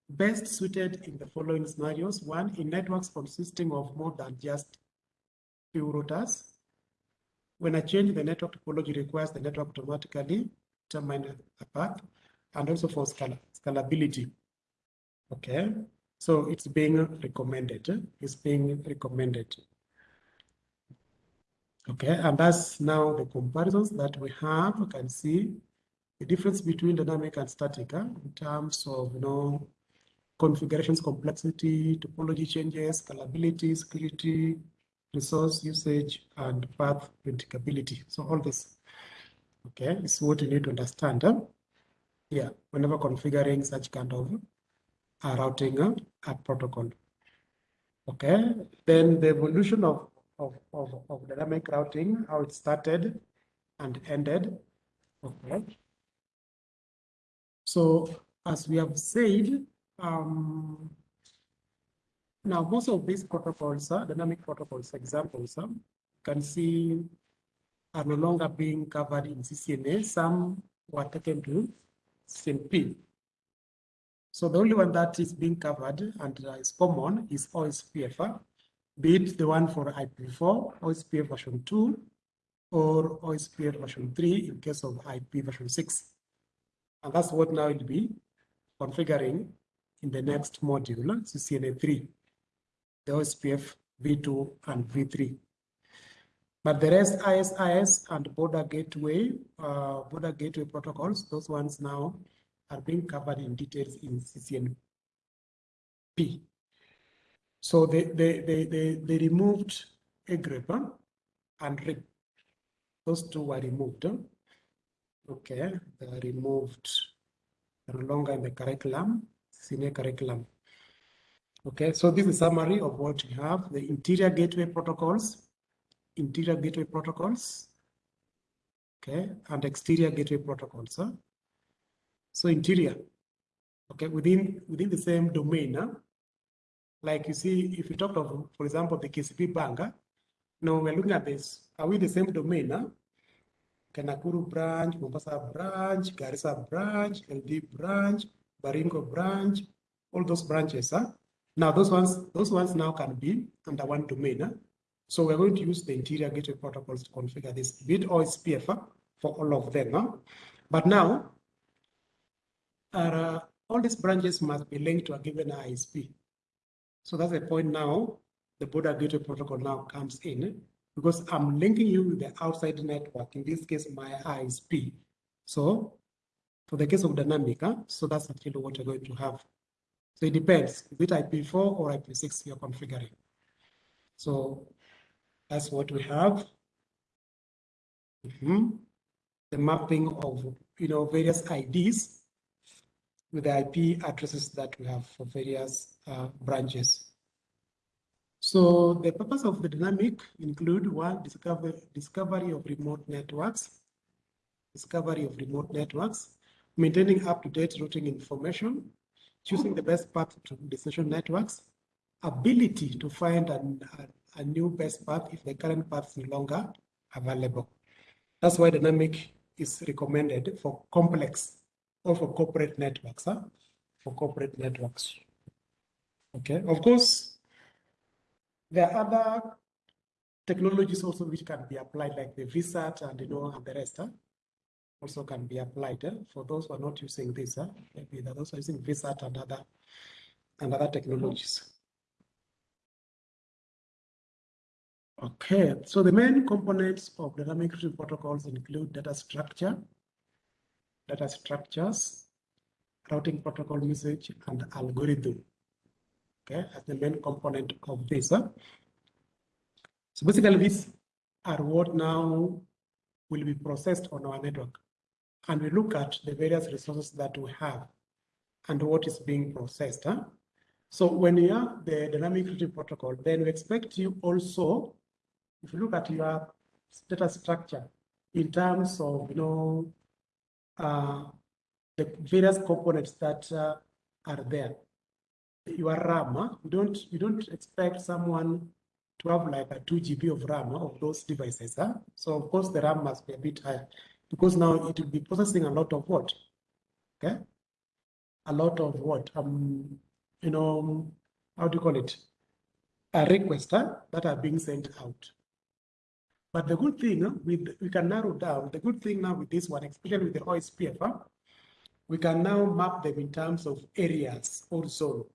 best suited in the following scenarios. One, in networks consisting of more than just few routers. When I change the network topology requires the network automatically determine a path and also for scal scalability. Okay, so it's being recommended. It's being recommended. Okay, and that's now the comparisons that we have. You can see the difference between dynamic and static huh, in terms of you know configurations complexity, topology changes, scalability, security, resource usage, and path predictability. So all this, okay, is what you need to understand. Huh? Yeah, whenever configuring such kind of uh, routing uh, a protocol. Okay, then the evolution of of, of, of dynamic routing, how it started and ended. Okay. So as we have said, um, now most of these protocols, uh, dynamic protocols examples, uh, can see are no longer being covered in CCNA. Some were taken to CCNP. So the only one that is being covered and uh, is common is OSPF, uh, be it the one for IPv4, OSPF version 2, or OSPF version 3 in case of IP version 6. And that's what now will be configuring in the next module, CCNA 3, the OSPF v2 and v3. But the rest, IS-IS and border gateway, uh, border gateway protocols, those ones now are being covered in details in CCNP. So they, they, they, they, they removed EIGRP and RIP. Those two were removed. Okay, they are removed. They're no longer in the curriculum, senior curriculum. Okay, so this is a summary of what we have. The interior gateway protocols, interior gateway protocols, okay, and exterior gateway protocols. Huh? So interior, okay, within within the same domain. Huh? Like you see, if you talk of, for example, the KCB banker, now we're looking at this. Are we the same domain? Huh? Nakuru branch, Mombasa branch, Garissa branch, LD branch, Baringo branch, all those branches. Huh? Now those ones, those ones now can be under one domain. Huh? So we're going to use the interior gateway protocols to configure this bit OSPF huh? for all of them. Huh? But now, uh, all these branches must be linked to a given ISP. So that's the point now, the border gateway protocol now comes in eh? because I'm linking you with the outside network, in this case, my ISP. So for the case of dynamic, huh? so that's actually what you're going to have. So it depends, is it IP4 or IP6 you're configuring. So that's what we have. Mm -hmm. The mapping of you know various IDs with the IP addresses that we have for various uh, branches. So the purpose of the dynamic include one, discover, discovery of remote networks, discovery of remote networks, maintaining up-to-date routing information, choosing the best path to destination networks, ability to find an, a, a new best path if the current path is no longer available. That's why dynamic is recommended for complex or for corporate networks, huh? for corporate networks. Okay, of course, there are other technologies also which can be applied, like the VSAT and you know and the rest. Huh? Also can be applied eh? for those who are not using this. Huh? Maybe they're using VSAT and other and other technologies. Okay, so the main components of data routing protocols include data structure, data structures, routing protocol message, and algorithm okay, as the main component of this. Huh? So basically these are what now will be processed on our network. And we look at the various resources that we have and what is being processed. Huh? So when you have the dynamic routing protocol, then we expect you also, if you look at your data structure in terms of, you know, uh, the various components that uh, are there your RAM, you don't you don't expect someone to have like a 2 GB of RAM of those devices. Huh? So of course the RAM must be a bit higher because now it will be processing a lot of what? Okay. A lot of what? Um, you know, how do you call it? A request huh, that are being sent out. But the good thing huh, with we can narrow down, the good thing now with this one, especially with the OSPF, huh, we can now map them in terms of areas or zone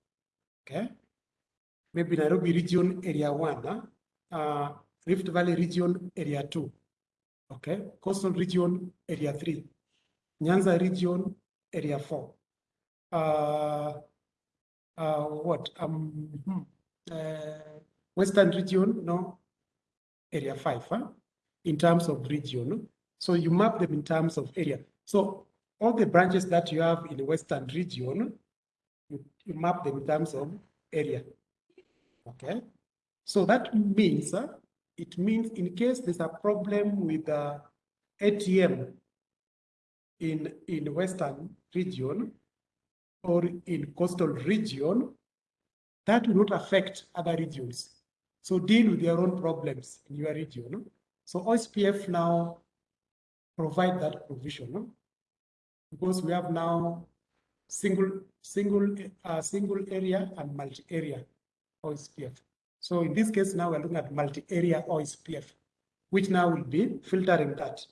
okay? Maybe Nairobi region area one, huh? uh, Rift Valley region area two, okay? Coastal region area three, Nyanza region area four. Uh, uh, what? Um, hmm, uh, Western region, no, area five, huh? in terms of region. So you map them in terms of area. So all the branches that you have in the Western region, you, you map them in terms of area. Okay. So that means uh, it means in case there's a problem with the ATM in, in Western region or in coastal region, that will not affect other regions. So deal with your own problems in your region. So OSPF now provide that provision because we have now single single uh, single area and multi-area OSPF. So in this case now we're looking at multi-area OSPF, which now will be filtering that,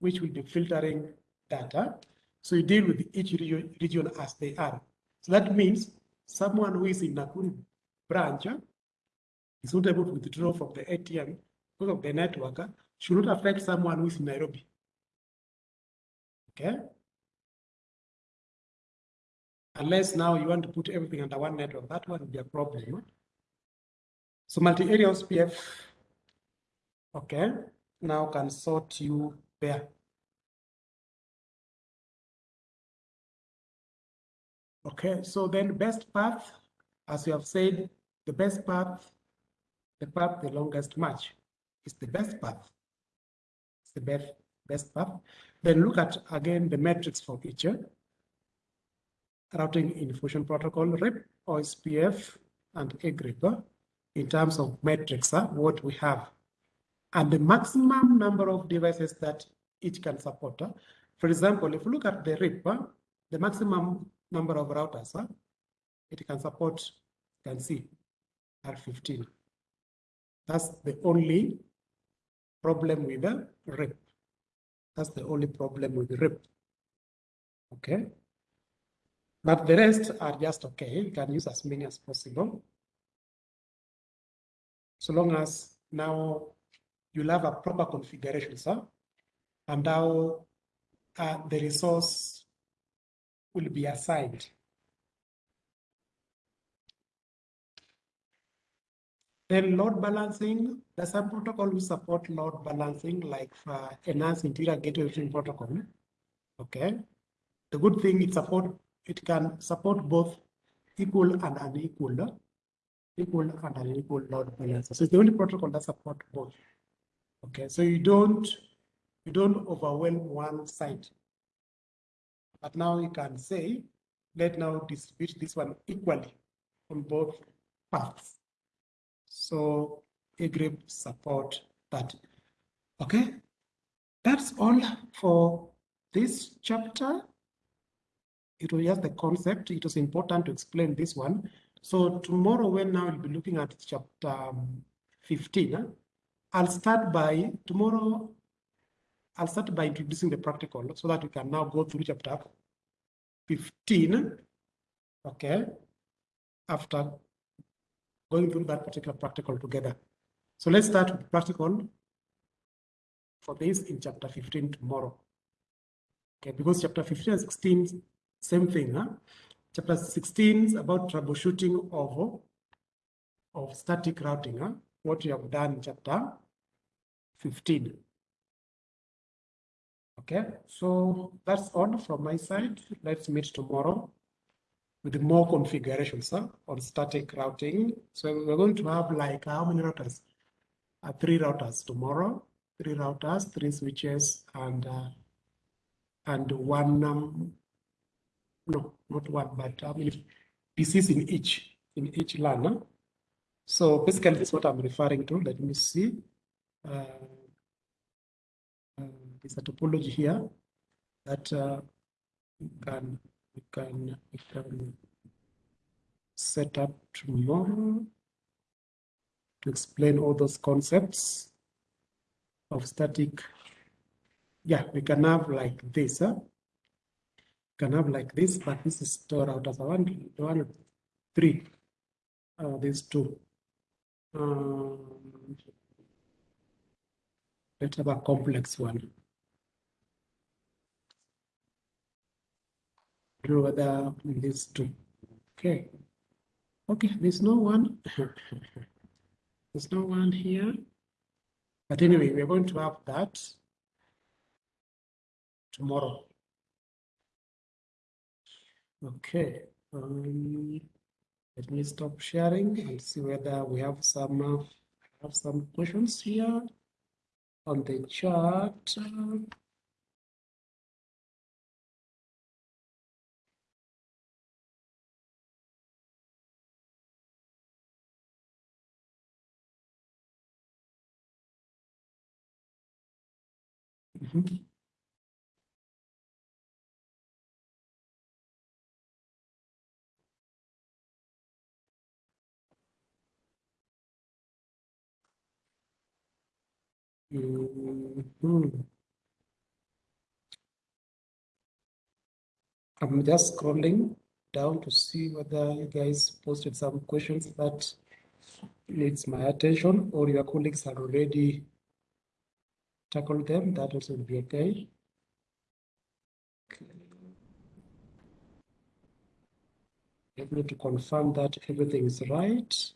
which will be filtering data. So you deal with each region as they are. So that means someone who is in Nakuru branch is not able to withdraw from the ATM because of the network should not affect someone who is in Nairobi. Okay? Unless now you want to put everything under one network, that one would be a problem. So multi-area OSPF, okay, now can sort you there. Okay, so then best path, as you have said, the best path, the path the longest match is the best path. It's the best, best path. Then look at again the metrics for each routing information protocol, RIP, OSPF, and EIGRP in terms of metrics, what we have, and the maximum number of devices that it can support. For example, if you look at the RIP, the maximum number of routers it can support, you can see, are 15. That's the only problem with the RIP. That's the only problem with RIP. Okay. But the rest are just okay. You can use as many as possible. So long as now you'll have a proper configuration, sir, and now uh, the resource will be assigned. Then load balancing, there's some protocol will support load balancing like uh, enhanced interior gateway protocol. Okay. The good thing it support it can support both equal and unequal, equal and unequal load balances. So it's the only protocol that support both. Okay, so you don't you don't overwhelm one side. But now you can say, let now distribute this one equally on both paths. So EIGRP support that. Okay, that's all for this chapter it was just the concept. It was important to explain this one. So tomorrow, when now we'll be looking at chapter um, 15, I'll start by tomorrow. I'll start by introducing the practical so that we can now go through chapter 15. Okay. After going through that particular practical together. So let's start with practical for this in chapter 15 tomorrow. Okay, because chapter 15 and 16 same thing, huh? Chapter 16 is about troubleshooting of, of static routing, huh? what you have done in chapter 15. Okay, so that's all from my side. Let's meet tomorrow with more configurations huh, on static routing. So we're going to have like how many routers? Uh, three routers tomorrow, three routers, three switches, and uh, and one um, no, not one, but how many pieces in each, in each LAN. So basically, this is what I'm referring to. Let me see. Uh, uh, there's a topology here that uh, we can we can can set up tomorrow to explain all those concepts of static. Yeah, we can have like this. Huh? Can have like this, but this is stored out as a one, one, three. Uh, these two. Um, let's have a complex one. Draw the these two. Okay. Okay, there's no one. there's no one here. But anyway, we're going to have that tomorrow. Okay, um, let me stop sharing and see whether we have some uh, have some questions here on the chat. Mhm. Mhm. I'm just scrolling down to see whether you guys posted some questions that needs my attention or your colleagues have already tackled them. That also will be okay. Need to confirm that everything is right.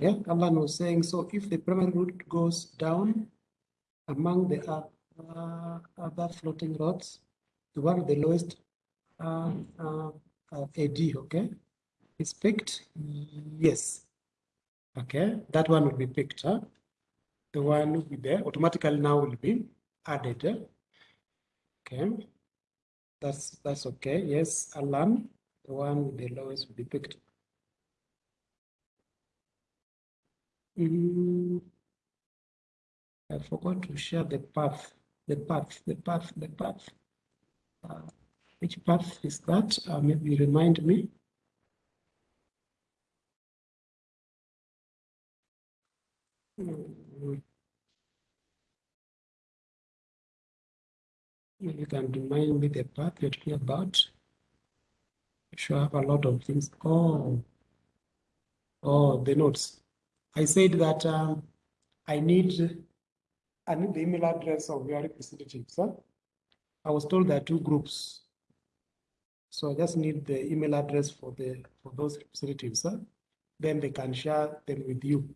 Yeah, Alan was saying, so if the primary route goes down among the uh, other floating routes, the one with the lowest uh, uh, uh, AD, okay, is picked? Yes. Okay, that one will be picked. Huh? The one with the automatically now will be added. Okay, that's that's okay. Yes, Alan, the one with the lowest will be picked. I forgot to share the path, the path, the path, the path. Uh, which path is that? Uh, maybe remind me. You can remind me the path you're talking about. You should have a lot of things. Oh, oh, the notes. I said that um, I need, I need the email address of your representatives. Huh? I was told there are two groups. So I just need the email address for the for those representatives. Huh? Then they can share them with you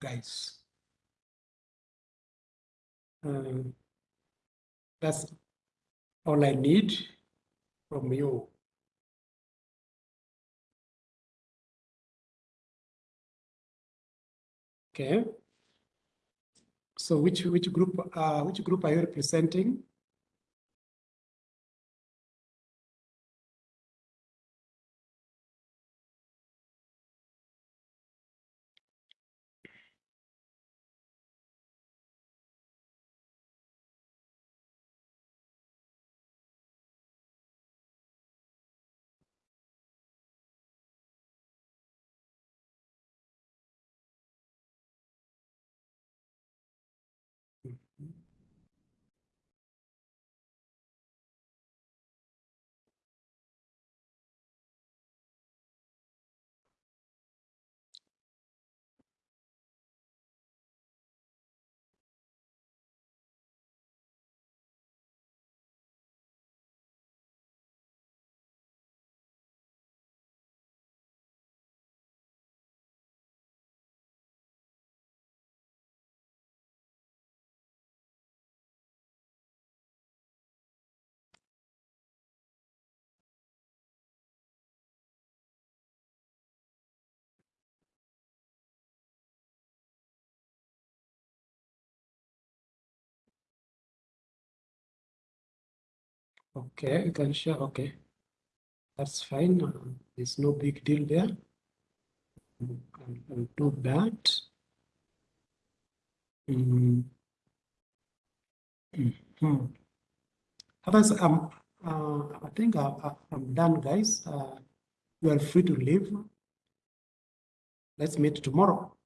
guys. Um, that's all I need from you. Okay. So which which group uh which group are you representing? Okay, you can share. Okay, that's fine. Uh, there's no big deal there. I'll, I'll do that. Mm. Mhm. Otherwise, um, uh, I think I, I, I'm done, guys. Uh, you are free to leave. Let's meet tomorrow.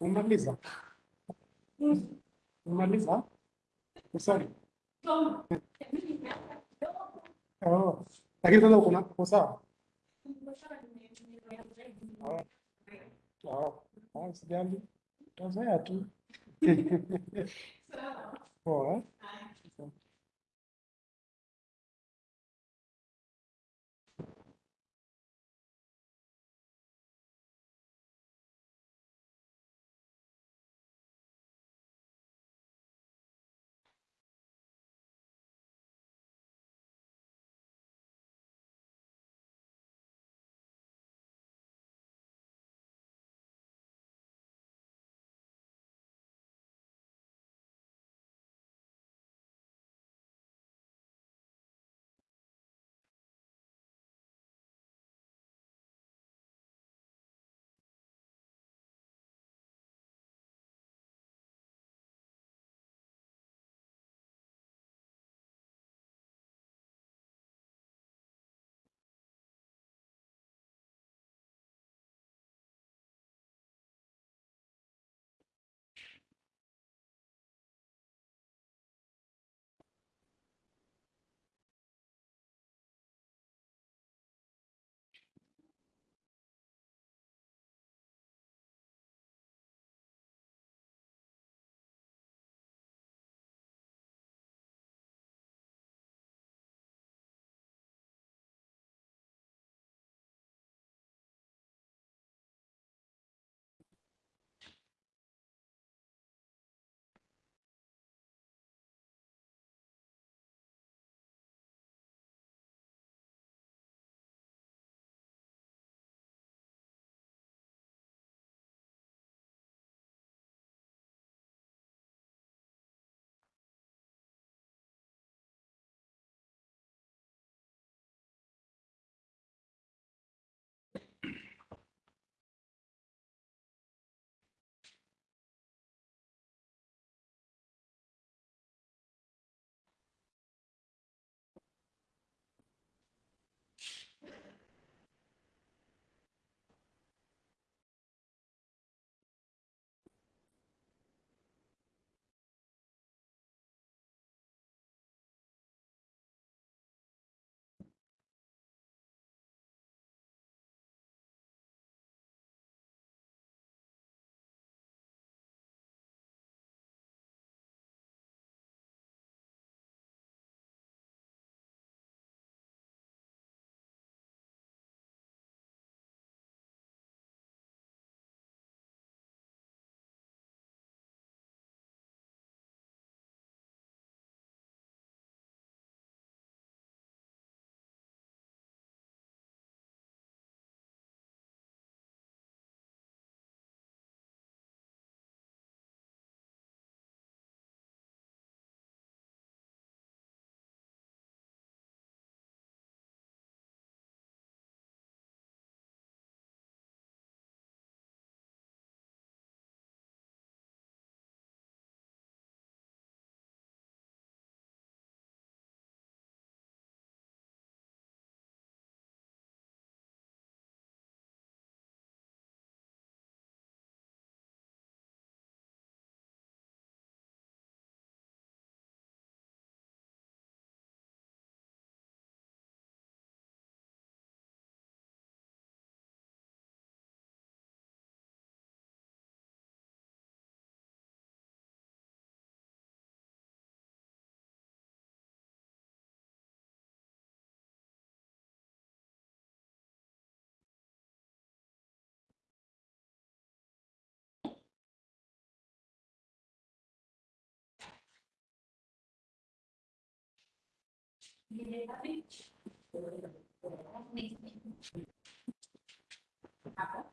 Umemaliza? Umemaliza? Sorry. Oh, lakini sasa uko sawa? Oh, oh. Sijali, utazoea tu. Poa. imediatamente. Tá?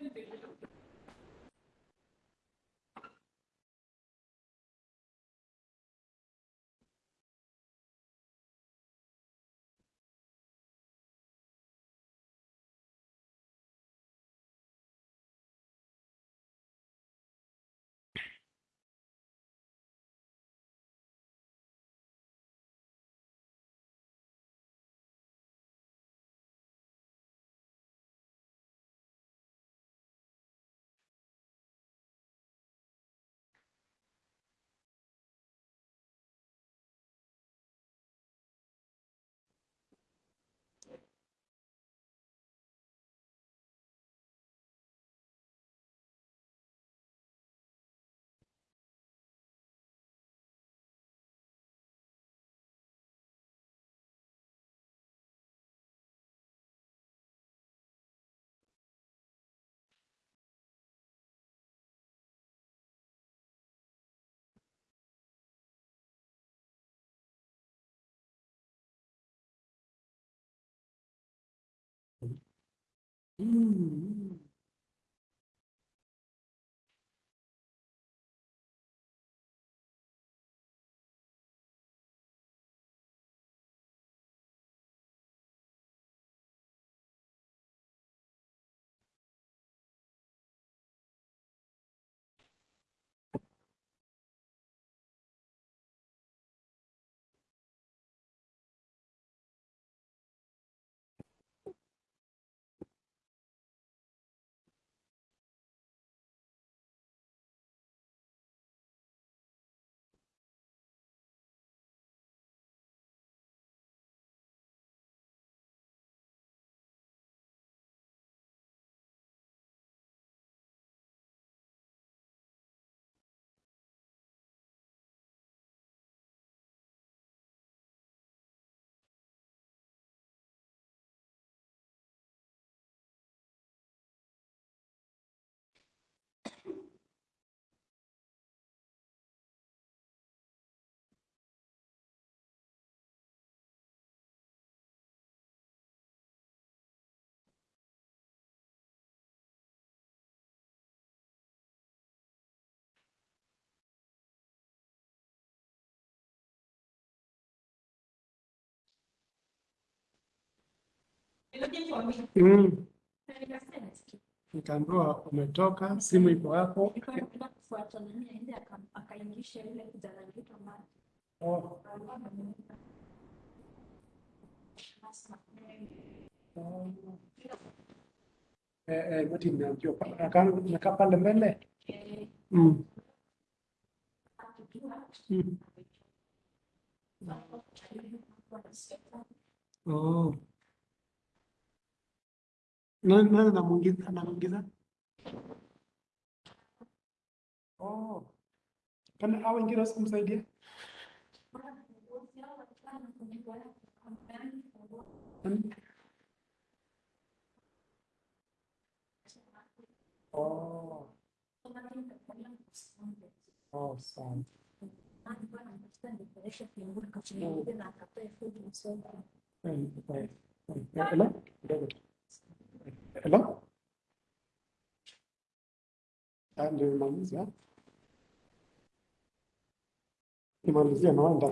and digital. Mm. Mm. Nikaambiwa umetoka, simu iko hapo. Oh. Eh, eh, nakaa pale mbele. Mm. Mm. Oh. Nani nani anamuingiza anamuingiza? Oh. Kana hao wengine wasikumsaidia? Nani? Oh. Oh, sawa. Mm. Mm. eh, Hello? And in Malaysia. In Malaysia, no, and